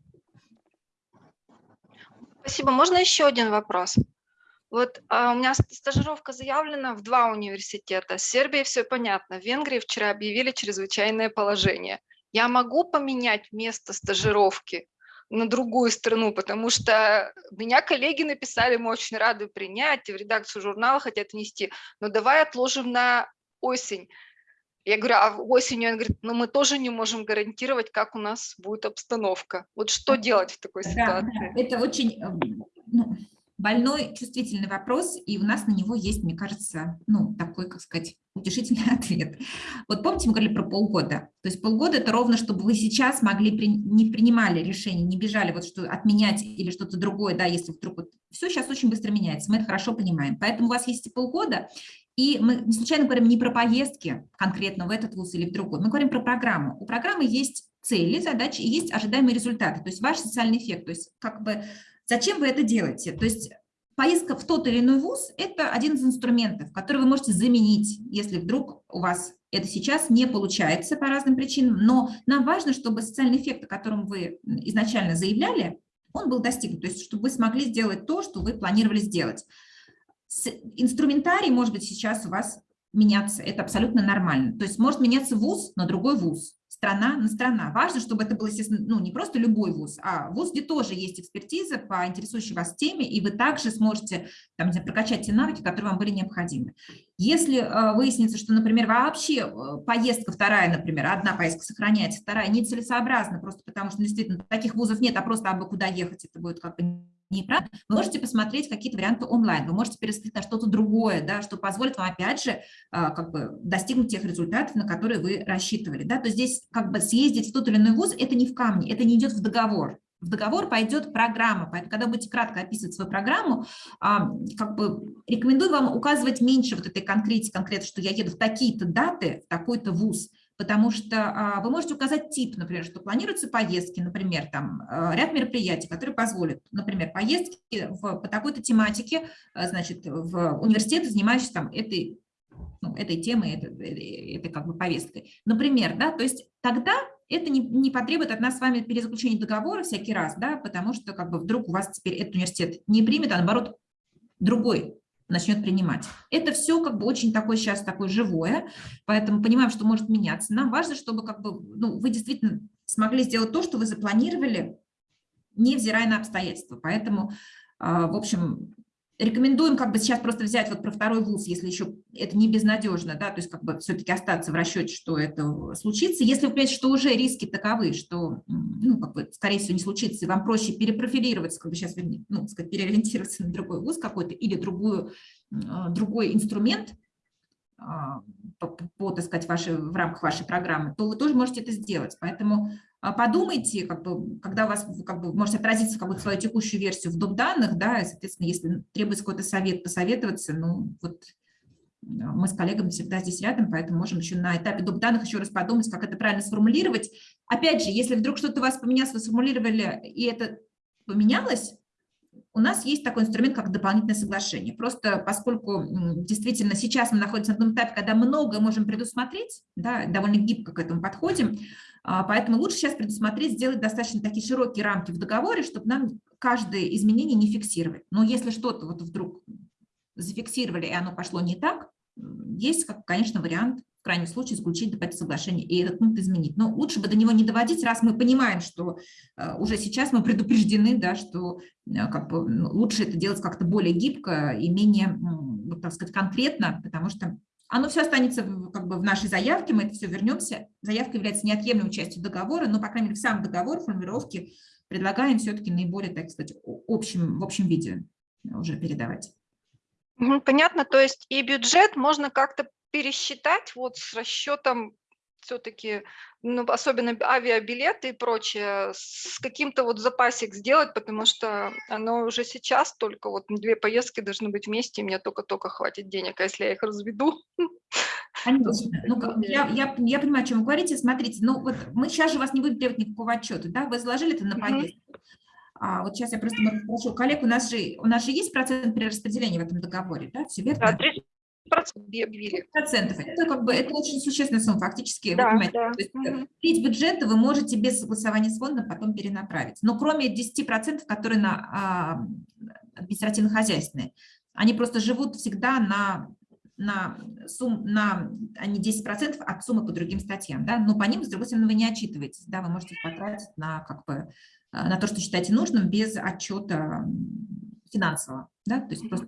Спасибо. Можно еще один вопрос? Вот а, у меня ст- стажировка заявлена в два университета. С Сербией все понятно. В Венгрии вчера объявили чрезвычайное положение. Я могу поменять место стажировки на другую страну, потому что меня коллеги написали, мы очень рады принять, и в редакцию журнала хотят внести, но давай отложим на осень. Я говорю, а осенью, он говорит, ну мы тоже не можем гарантировать, как у нас будет обстановка. Вот что делать в такой ситуации? да, это очень эм, ну, больной, чувствительный вопрос, и у нас на него есть, мне кажется, ну, такой, как сказать, утешительный ответ. Вот помните, мы говорили про полгода? То есть полгода – это ровно, чтобы вы сейчас могли, при- не принимали решение, не бежали вот что отменять или что-то другое, да, если вдруг вот все сейчас очень быстро меняется, мы это хорошо понимаем. Поэтому у вас есть эти полгода, и мы не случайно говорим не про поездки конкретно в этот вуз или в другой, мы говорим про программу. У программы есть цели, задачи и есть ожидаемые результаты, то есть ваш социальный эффект, то есть как бы зачем вы это делаете? То есть поездка в тот или иной вуз – это один из инструментов, который вы можете заменить, если вдруг у вас это сейчас не получается по разным причинам, но нам важно, чтобы социальный эффект, о котором вы изначально заявляли, он был достигнут, то есть чтобы вы смогли сделать то, что вы планировали сделать. Инструментарий может быть сейчас у вас меняться, это абсолютно нормально. То есть может меняться вуз на другой вуз, страна на страна. Важно, чтобы это был, естественно, ну, не просто любой вуз, а вуз, где тоже есть экспертиза по интересующей вас теме, и вы также сможете там, знаю, прокачать те навыки, которые вам были необходимы. Если э, выяснится, что, например, вообще э, поездка вторая, например, одна поездка сохраняется, вторая нецелесообразна, просто потому что действительно таких вузов нет, а просто абы куда ехать, это будет как бы неправильно, вы можете посмотреть какие-то варианты онлайн, вы можете пересмотреть на что-то другое, да, что позволит вам, опять же, а, как бы достигнуть тех результатов, на которые вы рассчитывали. Да? То здесь как бы съездить в тот или иной вуз – это не в камне, это не идет в договор. В договор пойдет программа, поэтому когда будете кратко описывать свою программу, а, как бы рекомендую вам указывать меньше вот этой конкретики, конкретно, что я еду в такие-то даты, в такой-то вуз, потому что а, вы можете указать тип, например, что планируются поездки, например, там а, ряд мероприятий, которые позволят, например, поездки в, по такой-то тематике, а, значит, в университеты, занимающиеся там этой, ну, этой темой, этой, этой как бы повесткой. Например, да, то есть тогда это не, не потребует от нас с вами перезаключения договора всякий раз, да, потому что как бы вдруг у вас теперь этот университет не примет, а наоборот другой начнет принимать. Это все как бы очень такое сейчас такое живое, поэтому понимаем, что может меняться. Нам важно, чтобы как бы, ну, вы действительно смогли сделать то, что вы запланировали, невзирая на обстоятельства. Поэтому, а, в общем, рекомендуем как бы сейчас просто взять вот про второй вуз, если еще это не безнадежно, да, то есть как бы все-таки остаться в расчете, что это случится. Если вы понимаете, что уже риски таковы, что, ну, как бы, скорее всего, не случится, и вам проще перепрофилироваться, как бы сейчас, ну, сказать, переориентироваться на другой вуз какой-то или другую, другой инструмент, а, по, так сказать, в рамках вашей программы, то вы тоже можете это сделать. Поэтому а, подумайте, как бы, когда у вас как бы, можете отразиться как бы, свою текущую версию в доп. данных, да, соответственно, если требуется какой-то совет, посоветоваться, ну, вот мы с коллегами всегда здесь рядом, поэтому можем еще на этапе доп. данных еще раз подумать, как это правильно сформулировать. Опять же, если вдруг что-то у вас поменялось, вы сформулировали, и это поменялось, у нас есть такой инструмент, как дополнительное соглашение. Просто поскольку действительно сейчас мы находимся на том этапе, когда много можем предусмотреть, да, довольно гибко к этому подходим, а, поэтому лучше сейчас предусмотреть, сделать достаточно такие широкие рамки в договоре, чтобы нам каждое изменение не фиксировать. Но если что-то вот вдруг зафиксировали, и оно пошло не так, есть, конечно, вариант в крайнем случае заключить дополнительное соглашение и этот пункт изменить. Но лучше бы до него не доводить, раз мы понимаем, что э, уже сейчас мы предупреждены, да, что э, как бы, ну, лучше это делать как-то более гибко и менее, вот, так сказать, конкретно, потому что оно все останется как бы в нашей заявке, мы это все вернемся. Заявка является неотъемлемой частью договора, но, по крайней мере, сам договор, формулировки предлагаем все-таки наиболее, так сказать, общем, в общем виде уже передавать. Понятно, то есть и бюджет можно как-то пересчитать вот с расчетом все-таки, ну, особенно авиабилеты и прочее, с каким-то вот запасик сделать, потому что оно уже сейчас только вот две поездки должны быть вместе, и мне только-только хватит денег, а если я их разведу? Конечно. Ну, я, я, я понимаю, о чем вы говорите. Смотрите, ну вот мы сейчас же вас не будем требовать никакого отчета, да? Вы заложили это на поездку. А вот сейчас я просто спрошу коллег, у нас же у нас же есть процент перераспределения в этом договоре, да? Все верно? Да, 30 объявили. Процентов. Это как бы это очень существенная сумма, фактически. Да, вы да. То есть, Мгм. треть бюджета вы можете без согласования с фондом потом перенаправить. Но кроме 10%, которые на а, административно-хозяйственные, они просто живут всегда на на сумм, на, они 10% от суммы по другим статьям, да, но по ним, с другой стороны, вы не отчитываетесь, да, вы можете их потратить на, как бы, на то, что считаете нужным, без отчета финансового, да, то есть просто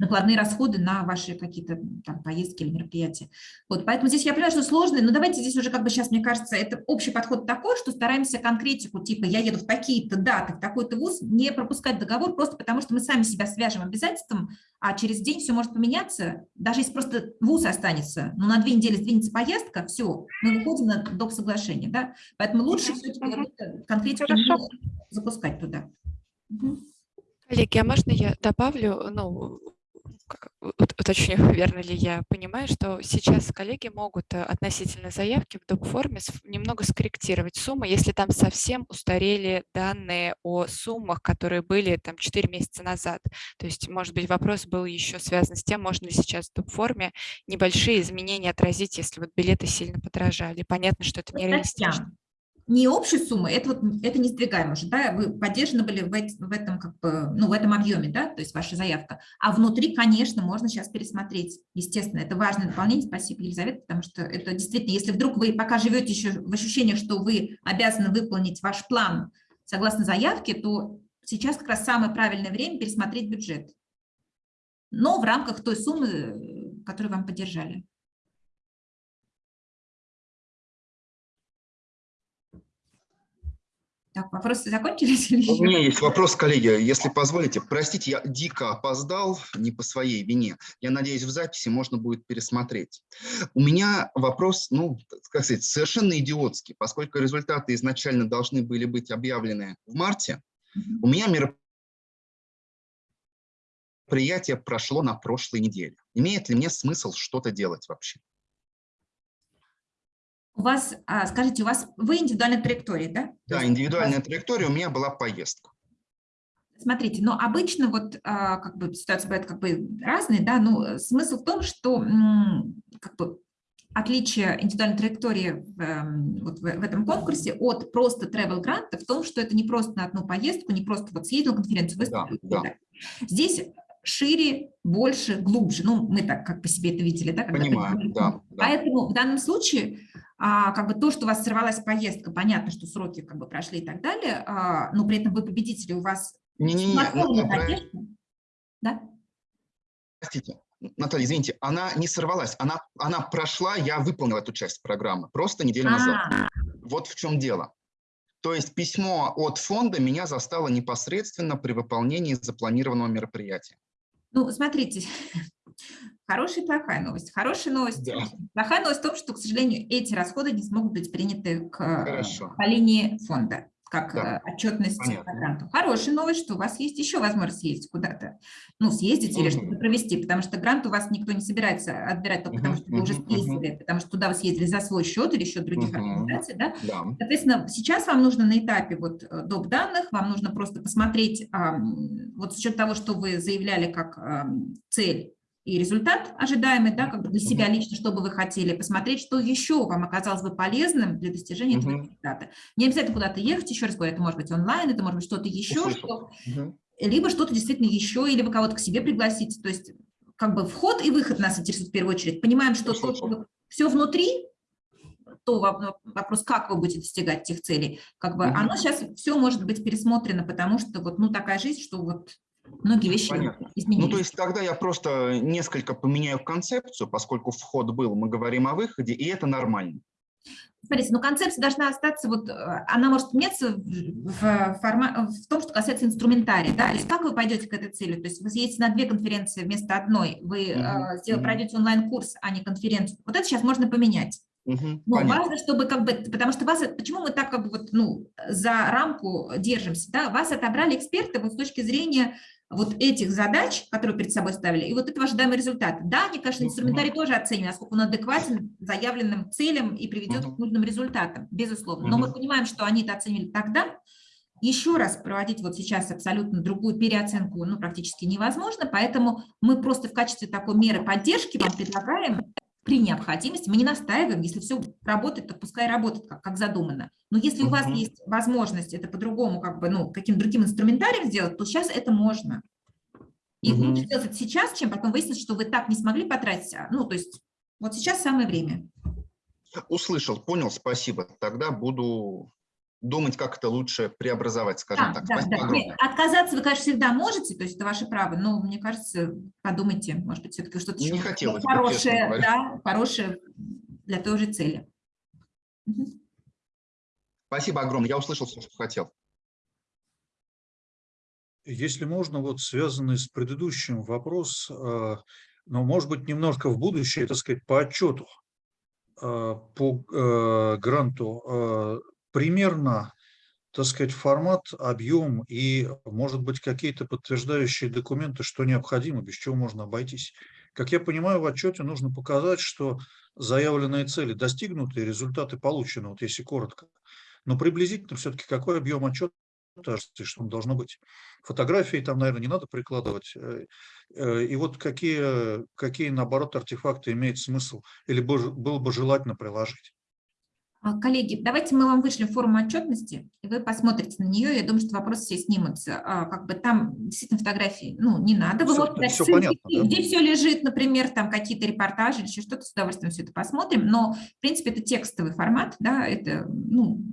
накладные расходы на ваши какие-то там поездки или мероприятия. Вот, поэтому здесь я понимаю, что сложно, но давайте здесь уже как бы сейчас, мне кажется, это общий подход такой, что стараемся конкретику, типа я еду в такие-то даты, в такой-то вуз, не пропускать договор просто потому, что мы сами себя свяжем обязательством, а через день все может поменяться, даже если просто вуз останется, но на две недели сдвинется поездка, все, мы выходим на доп. соглашение, да, поэтому лучше все-таки конкретику запускать туда. Мгм. Коллеги, а можно я добавлю, ну, уточню, верно ли я понимаю, что сейчас коллеги могут э, относительно заявки в доп. форме с- немного скорректировать суммы, если там совсем устарели данные о суммах, которые были там 4 месяца назад. То есть, может быть, вопрос был еще связан с тем, можно ли сейчас в доп. форме небольшие изменения отразить, если вот билеты сильно подорожали. Понятно, что это нереалистично. Не общей суммы, это вот это не сдвигаемо уже, да, вы поддержаны были в, эт- в этом как бы, ну, в этом объеме, да, то есть ваша заявка. А внутри, конечно, можно сейчас пересмотреть, естественно, это важное дополнение, спасибо, Елизавета, потому что это действительно, если вдруг вы пока живете еще в ощущениях, что вы обязаны выполнить ваш план согласно заявке, то сейчас как раз самое правильное время пересмотреть бюджет. Но в рамках той суммы, которую вам поддержали. Так, вопросы закончились? или У еще? меня есть вопрос, коллеги, если позволите. Простите, я дико опоздал, не по своей вине. Я надеюсь, в записи можно будет пересмотреть. У меня вопрос, ну, как сказать, совершенно идиотский, поскольку результаты изначально должны были быть объявлены в марте. У меня мероприятие прошло на прошлой неделе. Имеет ли мне смысл что-то делать вообще? У вас, а, скажите, у вас вы индивидуальная траектория, да? Да, индивидуальная траектория, у меня была поездка. Смотрите, но обычно вот а, как бы ситуации бывают как бы разные, да, но смысл в том, что как бы отличие индивидуальной траектории в, эм, вот в, в этом конкурсе от просто travel гранта в том, что это не просто на одну поездку, не просто вот съездил на конференцию, выступил. да. так. Здесь шире, больше, глубже. Ну, мы так как по себе это видели, да? когда Понимаю, да, да. Поэтому в данном случае а, как бы то, что у вас сорвалась поездка, понятно, что сроки как бы прошли и так далее, а, но при этом вы победители, у вас Не-не-не, поддержка. Да? Простите, Наталья, извините, она не сорвалась, она, она прошла, я выполнил эту часть программы, просто неделю назад. А, Вот в чем дело. То есть письмо от фонда меня застало непосредственно при выполнении запланированного мероприятия. Ну, смотрите, Хорошая и плохая новость. Хорошая новость. Да. Плохая новость в том, что, к сожалению, эти расходы не смогут быть приняты к, э, Хорошо. по линии фонда как Да, э, отчетность понятно. по гранту. Хорошая новость, что у вас есть еще возможность съездить куда-то, ну, съездить или Мгм. что-то провести, потому что грант у вас никто не собирается отбирать только потому, Мгм, что вы уже съездили, потому что туда вы съездили за свой счет или счет других организаций, да, Да. Соответственно, сейчас вам нужно на этапе вот э, доп. данных, вам нужно просто посмотреть, вот с учетом того, что вы заявляли как цель и результат ожидаемый, да, как бы для себя лично, что бы вы хотели, посмотреть, что еще вам оказалось бы полезным для достижения этого результата. Не обязательно куда-то ехать, еще раз говорю, это может быть онлайн, это может быть что-то еще, Услышал. что, либо что-то действительно еще, или вы кого-то к себе пригласите, то есть как бы вход и выход нас интересует в первую очередь. Понимаем, что все внутри, то во- вопрос, как вы будете достигать этих целей, как бы оно сейчас все может быть пересмотрено, потому что вот ну такая жизнь, что вот многие вещи Понятно. изменились. Ну, то есть тогда я просто несколько поменяю концепцию, поскольку вход был, мы говорим о выходе, и это нормально. Смотрите, ну концепция должна остаться, вот э, она может меняться в, в форма- в том, что касается инструментария, да, то есть как вы пойдете к этой цели, то есть вы съедете на две конференции вместо одной, вы Мгм, э, сдел- мгм. пройдете онлайн-курс, а не конференцию, вот это сейчас можно поменять. Но понятно. важно, чтобы как бы, потому что вас, почему мы так как бы вот, ну, за рамку держимся, да, вас отобрали эксперты вот с точки зрения вот этих задач, которые перед собой ставили, и вот этого ожидаемого результата. Да, они, конечно, инструментарий тоже оценивают, насколько он адекватен заявленным целям и приведет к нужным результатам, безусловно. Но мы понимаем, что они это оценили тогда, еще раз проводить вот сейчас абсолютно другую переоценку ну, практически невозможно, поэтому мы просто в качестве такой меры поддержки вам предлагаем при необходимости, мы не настаиваем, если все работает, то пускай работает, как, как задумано. Но если у вас Мгм. есть возможность это по-другому, как бы, ну, каким другим инструментарием сделать, то сейчас это можно. И Мгм. лучше сделать это сейчас, чем потом выяснить, что вы так не смогли потратить. а, Ну, то есть вот сейчас самое время. Услышал, понял, спасибо. Тогда буду думать, как это лучше преобразовать, скажем Да, так. да, да. Огромное. отказаться вы, конечно, всегда можете, то есть это ваше право, но мне кажется, подумайте, может быть, все-таки что-то Не еще хотелось бы, хорошее, говоря. да, хорошее для той же цели. Спасибо огромное. Я услышал все, что хотел. Если можно, вот связанный с предыдущим вопрос, э, но, может быть, немножко в будущее, так сказать, по отчету, э, по э, гранту, примерно, так сказать, формат, объем и, может быть, какие-то подтверждающие документы, что необходимо, без чего можно обойтись. Как я понимаю, в отчете нужно показать, что заявленные цели достигнуты, результаты получены, вот если коротко. Но приблизительно все-таки какой объем отчета, что он должно быть. Фотографии там, наверное, не надо прикладывать. э, э, И вот какие, какие, наоборот, артефакты имеет смысл или было бы желательно приложить. А, Коллеги, давайте мы вам вышлем форму отчетности, и вы посмотрите на нее. Я думаю, что вопросы все снимутся. А, Как бы там действительно фотографии, ну, не надо. Вы Всё- можете всё ссылки, понятно, да? где все лежит, например, там какие-то репортажи или еще что-то, с удовольствием все это посмотрим. Но, в принципе, это текстовый формат, да, это, ну,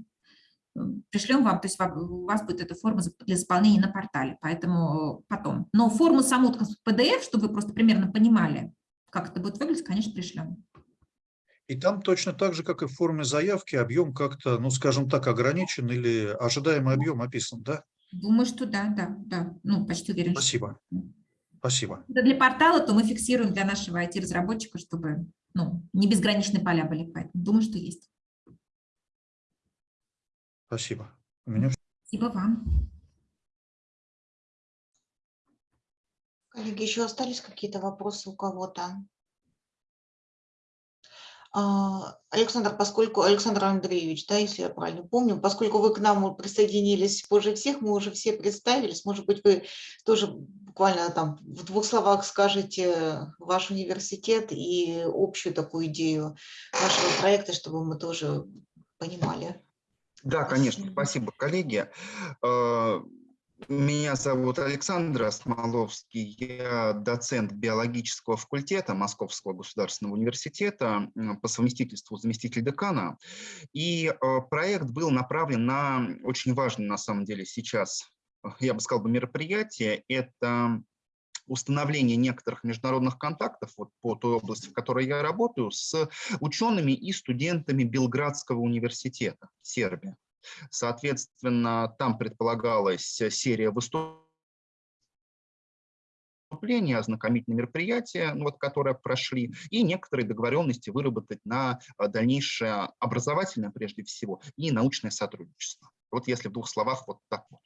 пришлем вам, то есть у вас будет эта форма для заполнения на портале, поэтому потом. Но форму саму в PDF, чтобы вы просто примерно понимали, как это будет выглядеть, конечно, пришлем. И там точно так же, как и в форме заявки, объем как-то, ну, скажем так, ограничен или ожидаемый объем описан, да? Думаю, что да, да, да, ну, почти уверен. Спасибо. Спасибо. это для портала, то мы фиксируем для нашего IT-разработчика, чтобы ну, не безграничные поля были. Поэтому думаю, что есть. Спасибо. У меня Спасибо вам. Коллеги, еще остались какие-то вопросы у кого-то? А, Александр, поскольку Александр Андреевич, да, если я правильно помню, поскольку вы к нам присоединились позже всех, мы уже все представились, может быть, вы тоже буквально там в двух словах скажете ваш университет и общую такую идею вашего проекта, чтобы мы тоже понимали. Да, конечно. Спасибо, коллеги. Меня зовут Александр Осмоловский, я доцент биологического факультета Московского государственного университета, по совместительству заместитель декана. И э, проект был направлен на очень важное, на самом деле, сейчас, я бы сказал, бы, мероприятие. Это установление некоторых международных контактов вот, по той области, в которой я работаю, с учеными и студентами Белградского университета, Сербия. Соответственно, там предполагалась серия выступлений выступления, ознакомительные мероприятия, ну, вот, которые прошли, и некоторые договоренности выработать на а, дальнейшее образовательное, прежде всего, и научное сотрудничество. Вот если в двух словах вот так вот.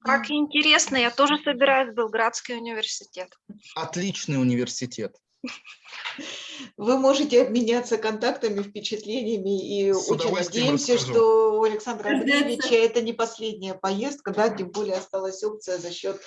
Как интересно, я тоже собираюсь в Белградский университет. Отличный университет. Вы можете обменяться контактами, впечатлениями, и С очень надеемся, расскажу. что у Александра. Андреевича это не последняя поездка, да, тем более осталась опция за счет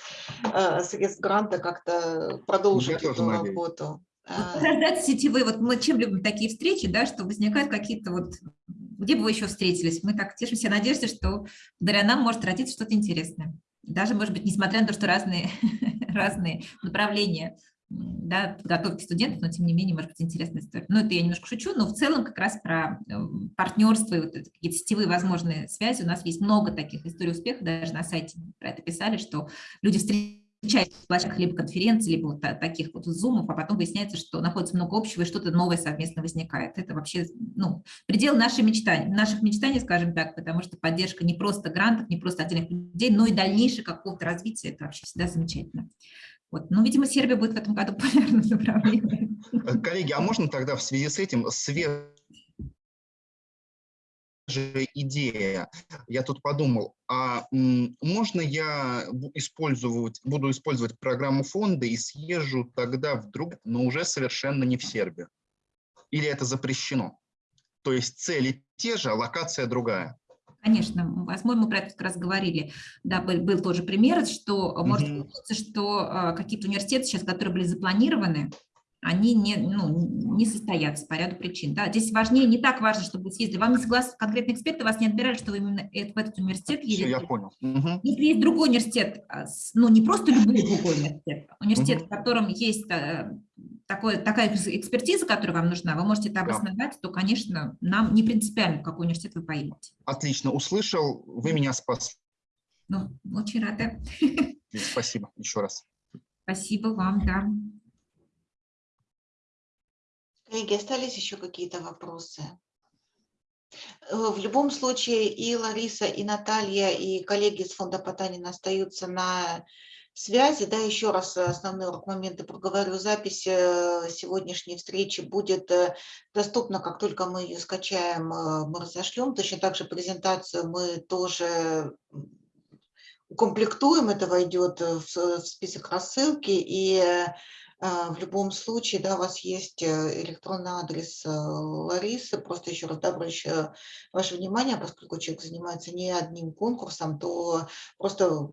э, средств гранта как-то продолжить тоже эту работу. Вот А, Рождать сетевые, вот мы чем любим такие встречи, да, что возникают какие-то вот, где бы вы еще встретились, мы так тешимся надеждой, что благодаря нам может родиться что-то интересное. Даже, может быть, несмотря на то, что разные, разные направления да, подготовки студентов, но тем не менее, может быть, интересная история. Ну, это я немножко шучу, но в целом как раз про э, партнерство и вот какие-то сетевые возможные связи. У нас есть много таких историй успеха, даже на сайте про это писали, что люди встречаются в площадках либо конференций, либо вот та- таких вот зумов, а потом выясняется, что находится много общего и что-то новое совместно возникает. Это вообще ну, предел нашей мечтаний, наших мечтаний, скажем так, потому что поддержка не просто грантов, не просто отдельных людей, но и дальнейшее какого-то развития, это вообще всегда замечательно. Вот. Ну, видимо, Сербия будет в этом году популярным направлением. Э, Коллеги, а можно тогда в связи с этим свежая идея? Я тут подумал, а можно я использовать, буду использовать программу фонда и съезжу тогда в друг, но уже совершенно не в Сербию? Или это запрещено? То есть цели те же, а локация другая? Конечно, мы про это как раз говорили. Да, был, был тоже пример, что э, может Мгм. получиться, что э, какие-то университеты сейчас, которые были запланированы, они не, ну, не состоятся по ряду причин. Да. Здесь важнее, не так важно, чтобы вы съездили. Вам не согласны конкретные эксперты, вас не отбирали, что вы именно э- в этот университет Все, я едете. понял. Мгм. Если есть другой университет, с- ну не просто любой другой университет, университет, в котором есть такое, такая экс- экспертиза, которая вам нужна, вы можете это Да. обосновать, то, конечно, нам не принципиально, в какой университет вы поедете. Отлично, услышал, вы меня спасли. Ну, очень рада. Спасибо еще раз. Спасибо вам, да. Коллеги, остались еще какие-то вопросы? Э, В любом случае и Лариса, и Наталья, и коллеги из фонда Потанина остаются на связи. Да, еще раз основные моменты проговорю. Запись э, сегодняшней встречи будет э, доступна, как только мы ее скачаем, э, мы разошлем. Точно так же презентацию мы тоже укомплектуем, это войдет в список рассылки. И а, В любом случае, да, у вас есть электронный адрес Ларисы. Просто еще раз да, обращаю ваше внимание, поскольку человек занимается не одним конкурсом, то просто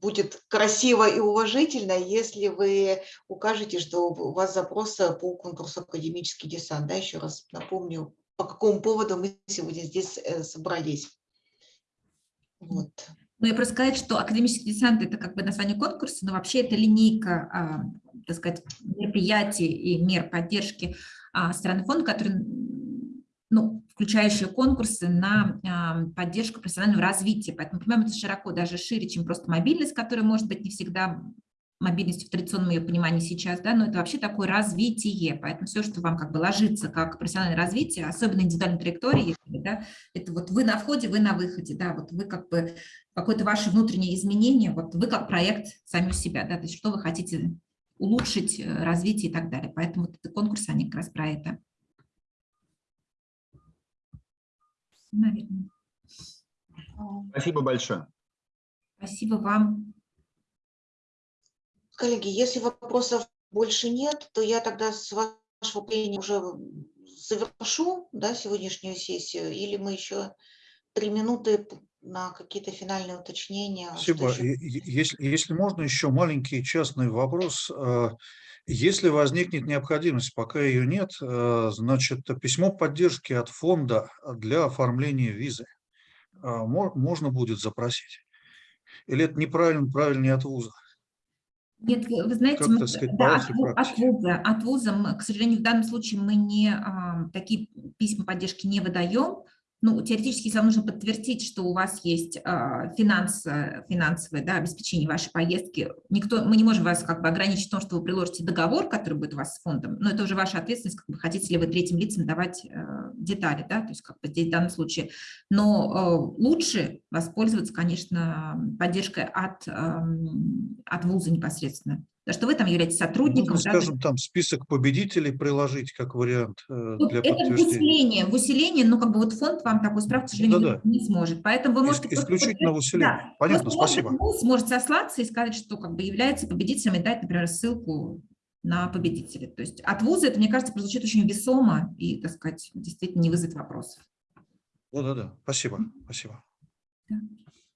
будет красиво и уважительно, если вы укажете, что у вас запрос э, по конкурсу «Академический десант». Да, еще раз напомню, по какому поводу мы сегодня здесь э, собрались. Вот. Ну, я просто сказать, что академический десант – это как бы название конкурса, но вообще это линейка, а, так сказать, мероприятий и мер поддержки а, страны фонда, которые, м, ну, включающие конкурсы на поддержку профессионального развития. Поэтому, понимаем, это широко, даже шире, чем просто мобильность, которая может быть не всегда мобильностью в традиционном ее понимании сейчас, да, но это вообще такое развитие, поэтому все, что вам как бы ложится как профессиональное развитие, особенно индивидуальной траектории, да, это вот вы на входе, вы на выходе, да, вот вы как бы какое-то ваше внутреннее изменение, вот вы как проект сами у себя, да, то есть что вы хотите улучшить, э, развитие и так далее. Поэтому вот этот конкурс, они как раз про это. Наверное. Спасибо большое. Спасибо вам. Коллеги, если вопросов больше нет, то я тогда с вашего мнения уже завершу да, сегодняшнюю сессию, или мы еще три минуты на какие-то финальные уточнения. Спасибо. еще? Если, если можно, еще маленький частный вопрос. Если возникнет необходимость, пока ее нет, а, значит, письмо поддержки от фонда для оформления визы мо- можно будет запросить? Или это неправильно, правильнее от вуза? Нет, вы знаете, мы, сказать, да, от, от вуза, от вуза, мы, к сожалению, в данном случае мы не а, такие письма поддержки не выдаем, ну, теоретически, если вам нужно подтвердить, что у вас есть э, финанс, финансовое да, обеспечение вашей поездки, никто, мы не можем вас как бы ограничить в том, что вы приложите договор, который будет у вас с фондом, но это уже ваша ответственность, как бы хотите ли вы третьим лицам давать э, детали, да, то есть как бы здесь в данном случае. Но э, лучше воспользоваться, конечно, поддержкой от, э, от вуза непосредственно. Да, что вы там являетесь сотрудником. Можно, да, скажем, там список победителей приложить как вариант э, Вот для это в усиление, в усиление, ну, как бы вот фонд вам такую справку, к сожалению, Да-да. не сможет. Поэтому вы можете... исключительно в усиление. Да. Понятно, Просто, спасибо. ВУЗ сможет сослаться и сказать, что как бы является победителем и дать, например, ссылку на победителя. То есть от вуза это, мне кажется, прозвучит очень весомо и, так сказать, действительно не вызовет вопросов. Да-да-да, спасибо, спасибо.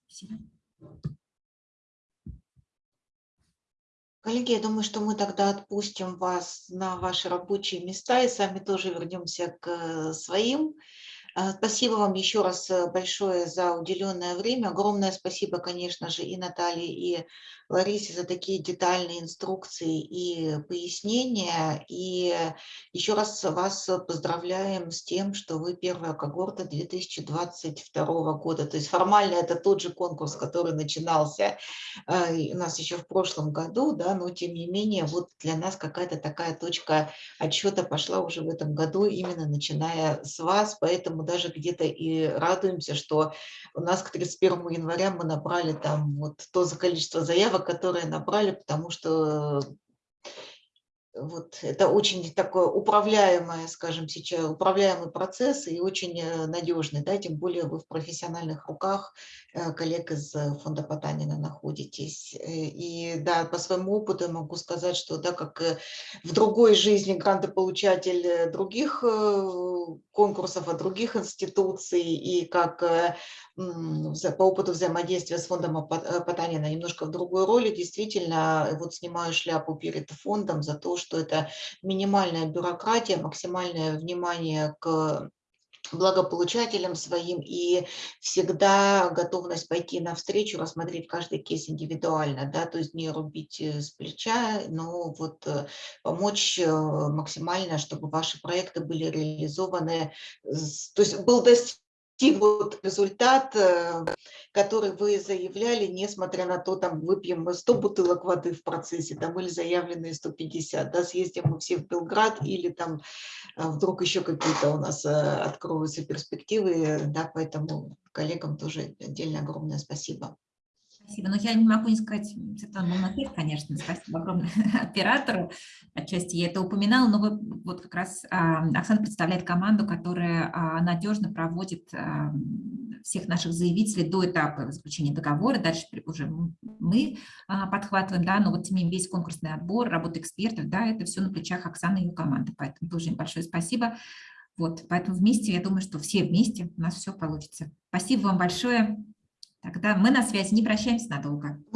Спасибо. Коллеги, я думаю, что мы тогда отпустим вас на ваши рабочие места и сами тоже вернемся к э, своим. А, Спасибо вам еще раз э, большое за уделенное время. Огромное спасибо, конечно же, и Наталье, и Ларисе за такие детальные инструкции и пояснения. И еще раз вас поздравляем с тем, что вы первая когорта 2022 года. То есть формально это тот же конкурс, который начинался и у нас еще в прошлом году, да, но тем не менее вот для нас какая-то такая точка отсчета пошла уже в этом году, именно начиная с вас, поэтому даже где-то и радуемся, что у нас к 31 января мы набрали там вот то за количество заявок, которые набрали, потому что вот это очень такое управляемое, скажем сейчас, управляемый процесс и очень э, надежный, да, тем более вы в профессиональных руках э, коллег из э, фонда Потанина находитесь. Э, И да, по своему опыту могу сказать, что да, как э, в другой жизни грантополучатель э, других э, конкурсов от других институций и как э, по опыту взаимодействия с фондом э, Потанина немножко в другой роли, действительно, вот снимаю шляпу перед фондом за то, что это минимальная бюрократия, максимальное внимание к благополучателям своим и всегда готовность пойти навстречу, рассмотреть каждый кейс индивидуально, да, то есть не рубить э, с плеча, но вот э, помочь э, максимально, чтобы ваши проекты были реализованы, то есть был достигнут вот результат, э, который вы заявляли, несмотря на то, там выпьем мы 100 бутылок воды в процессе, там или заявленные 150, да, съездим мы все в Белград или там а вдруг еще какие-то у нас э, откроются перспективы, да, поэтому коллегам тоже отдельно огромное спасибо. Спасибо. Но я не могу не сказать, Светлана Молнотет, конечно, спасибо огромное оператору. Отчасти я это упоминала, но вы, вот как раз а, Оксана представляет команду, которая а, надежно проводит а, всех наших заявителей до этапа заключения договора. Дальше уже мы а, подхватываем, да, но вот тем весь конкурсный отбор, работа экспертов, да, это все на плечах Оксаны и ее команды. Поэтому тоже им большое спасибо. Вот, поэтому вместе, я думаю, что все вместе у нас все получится. Спасибо вам большое. Тогда мы на связи, не прощаемся надолго.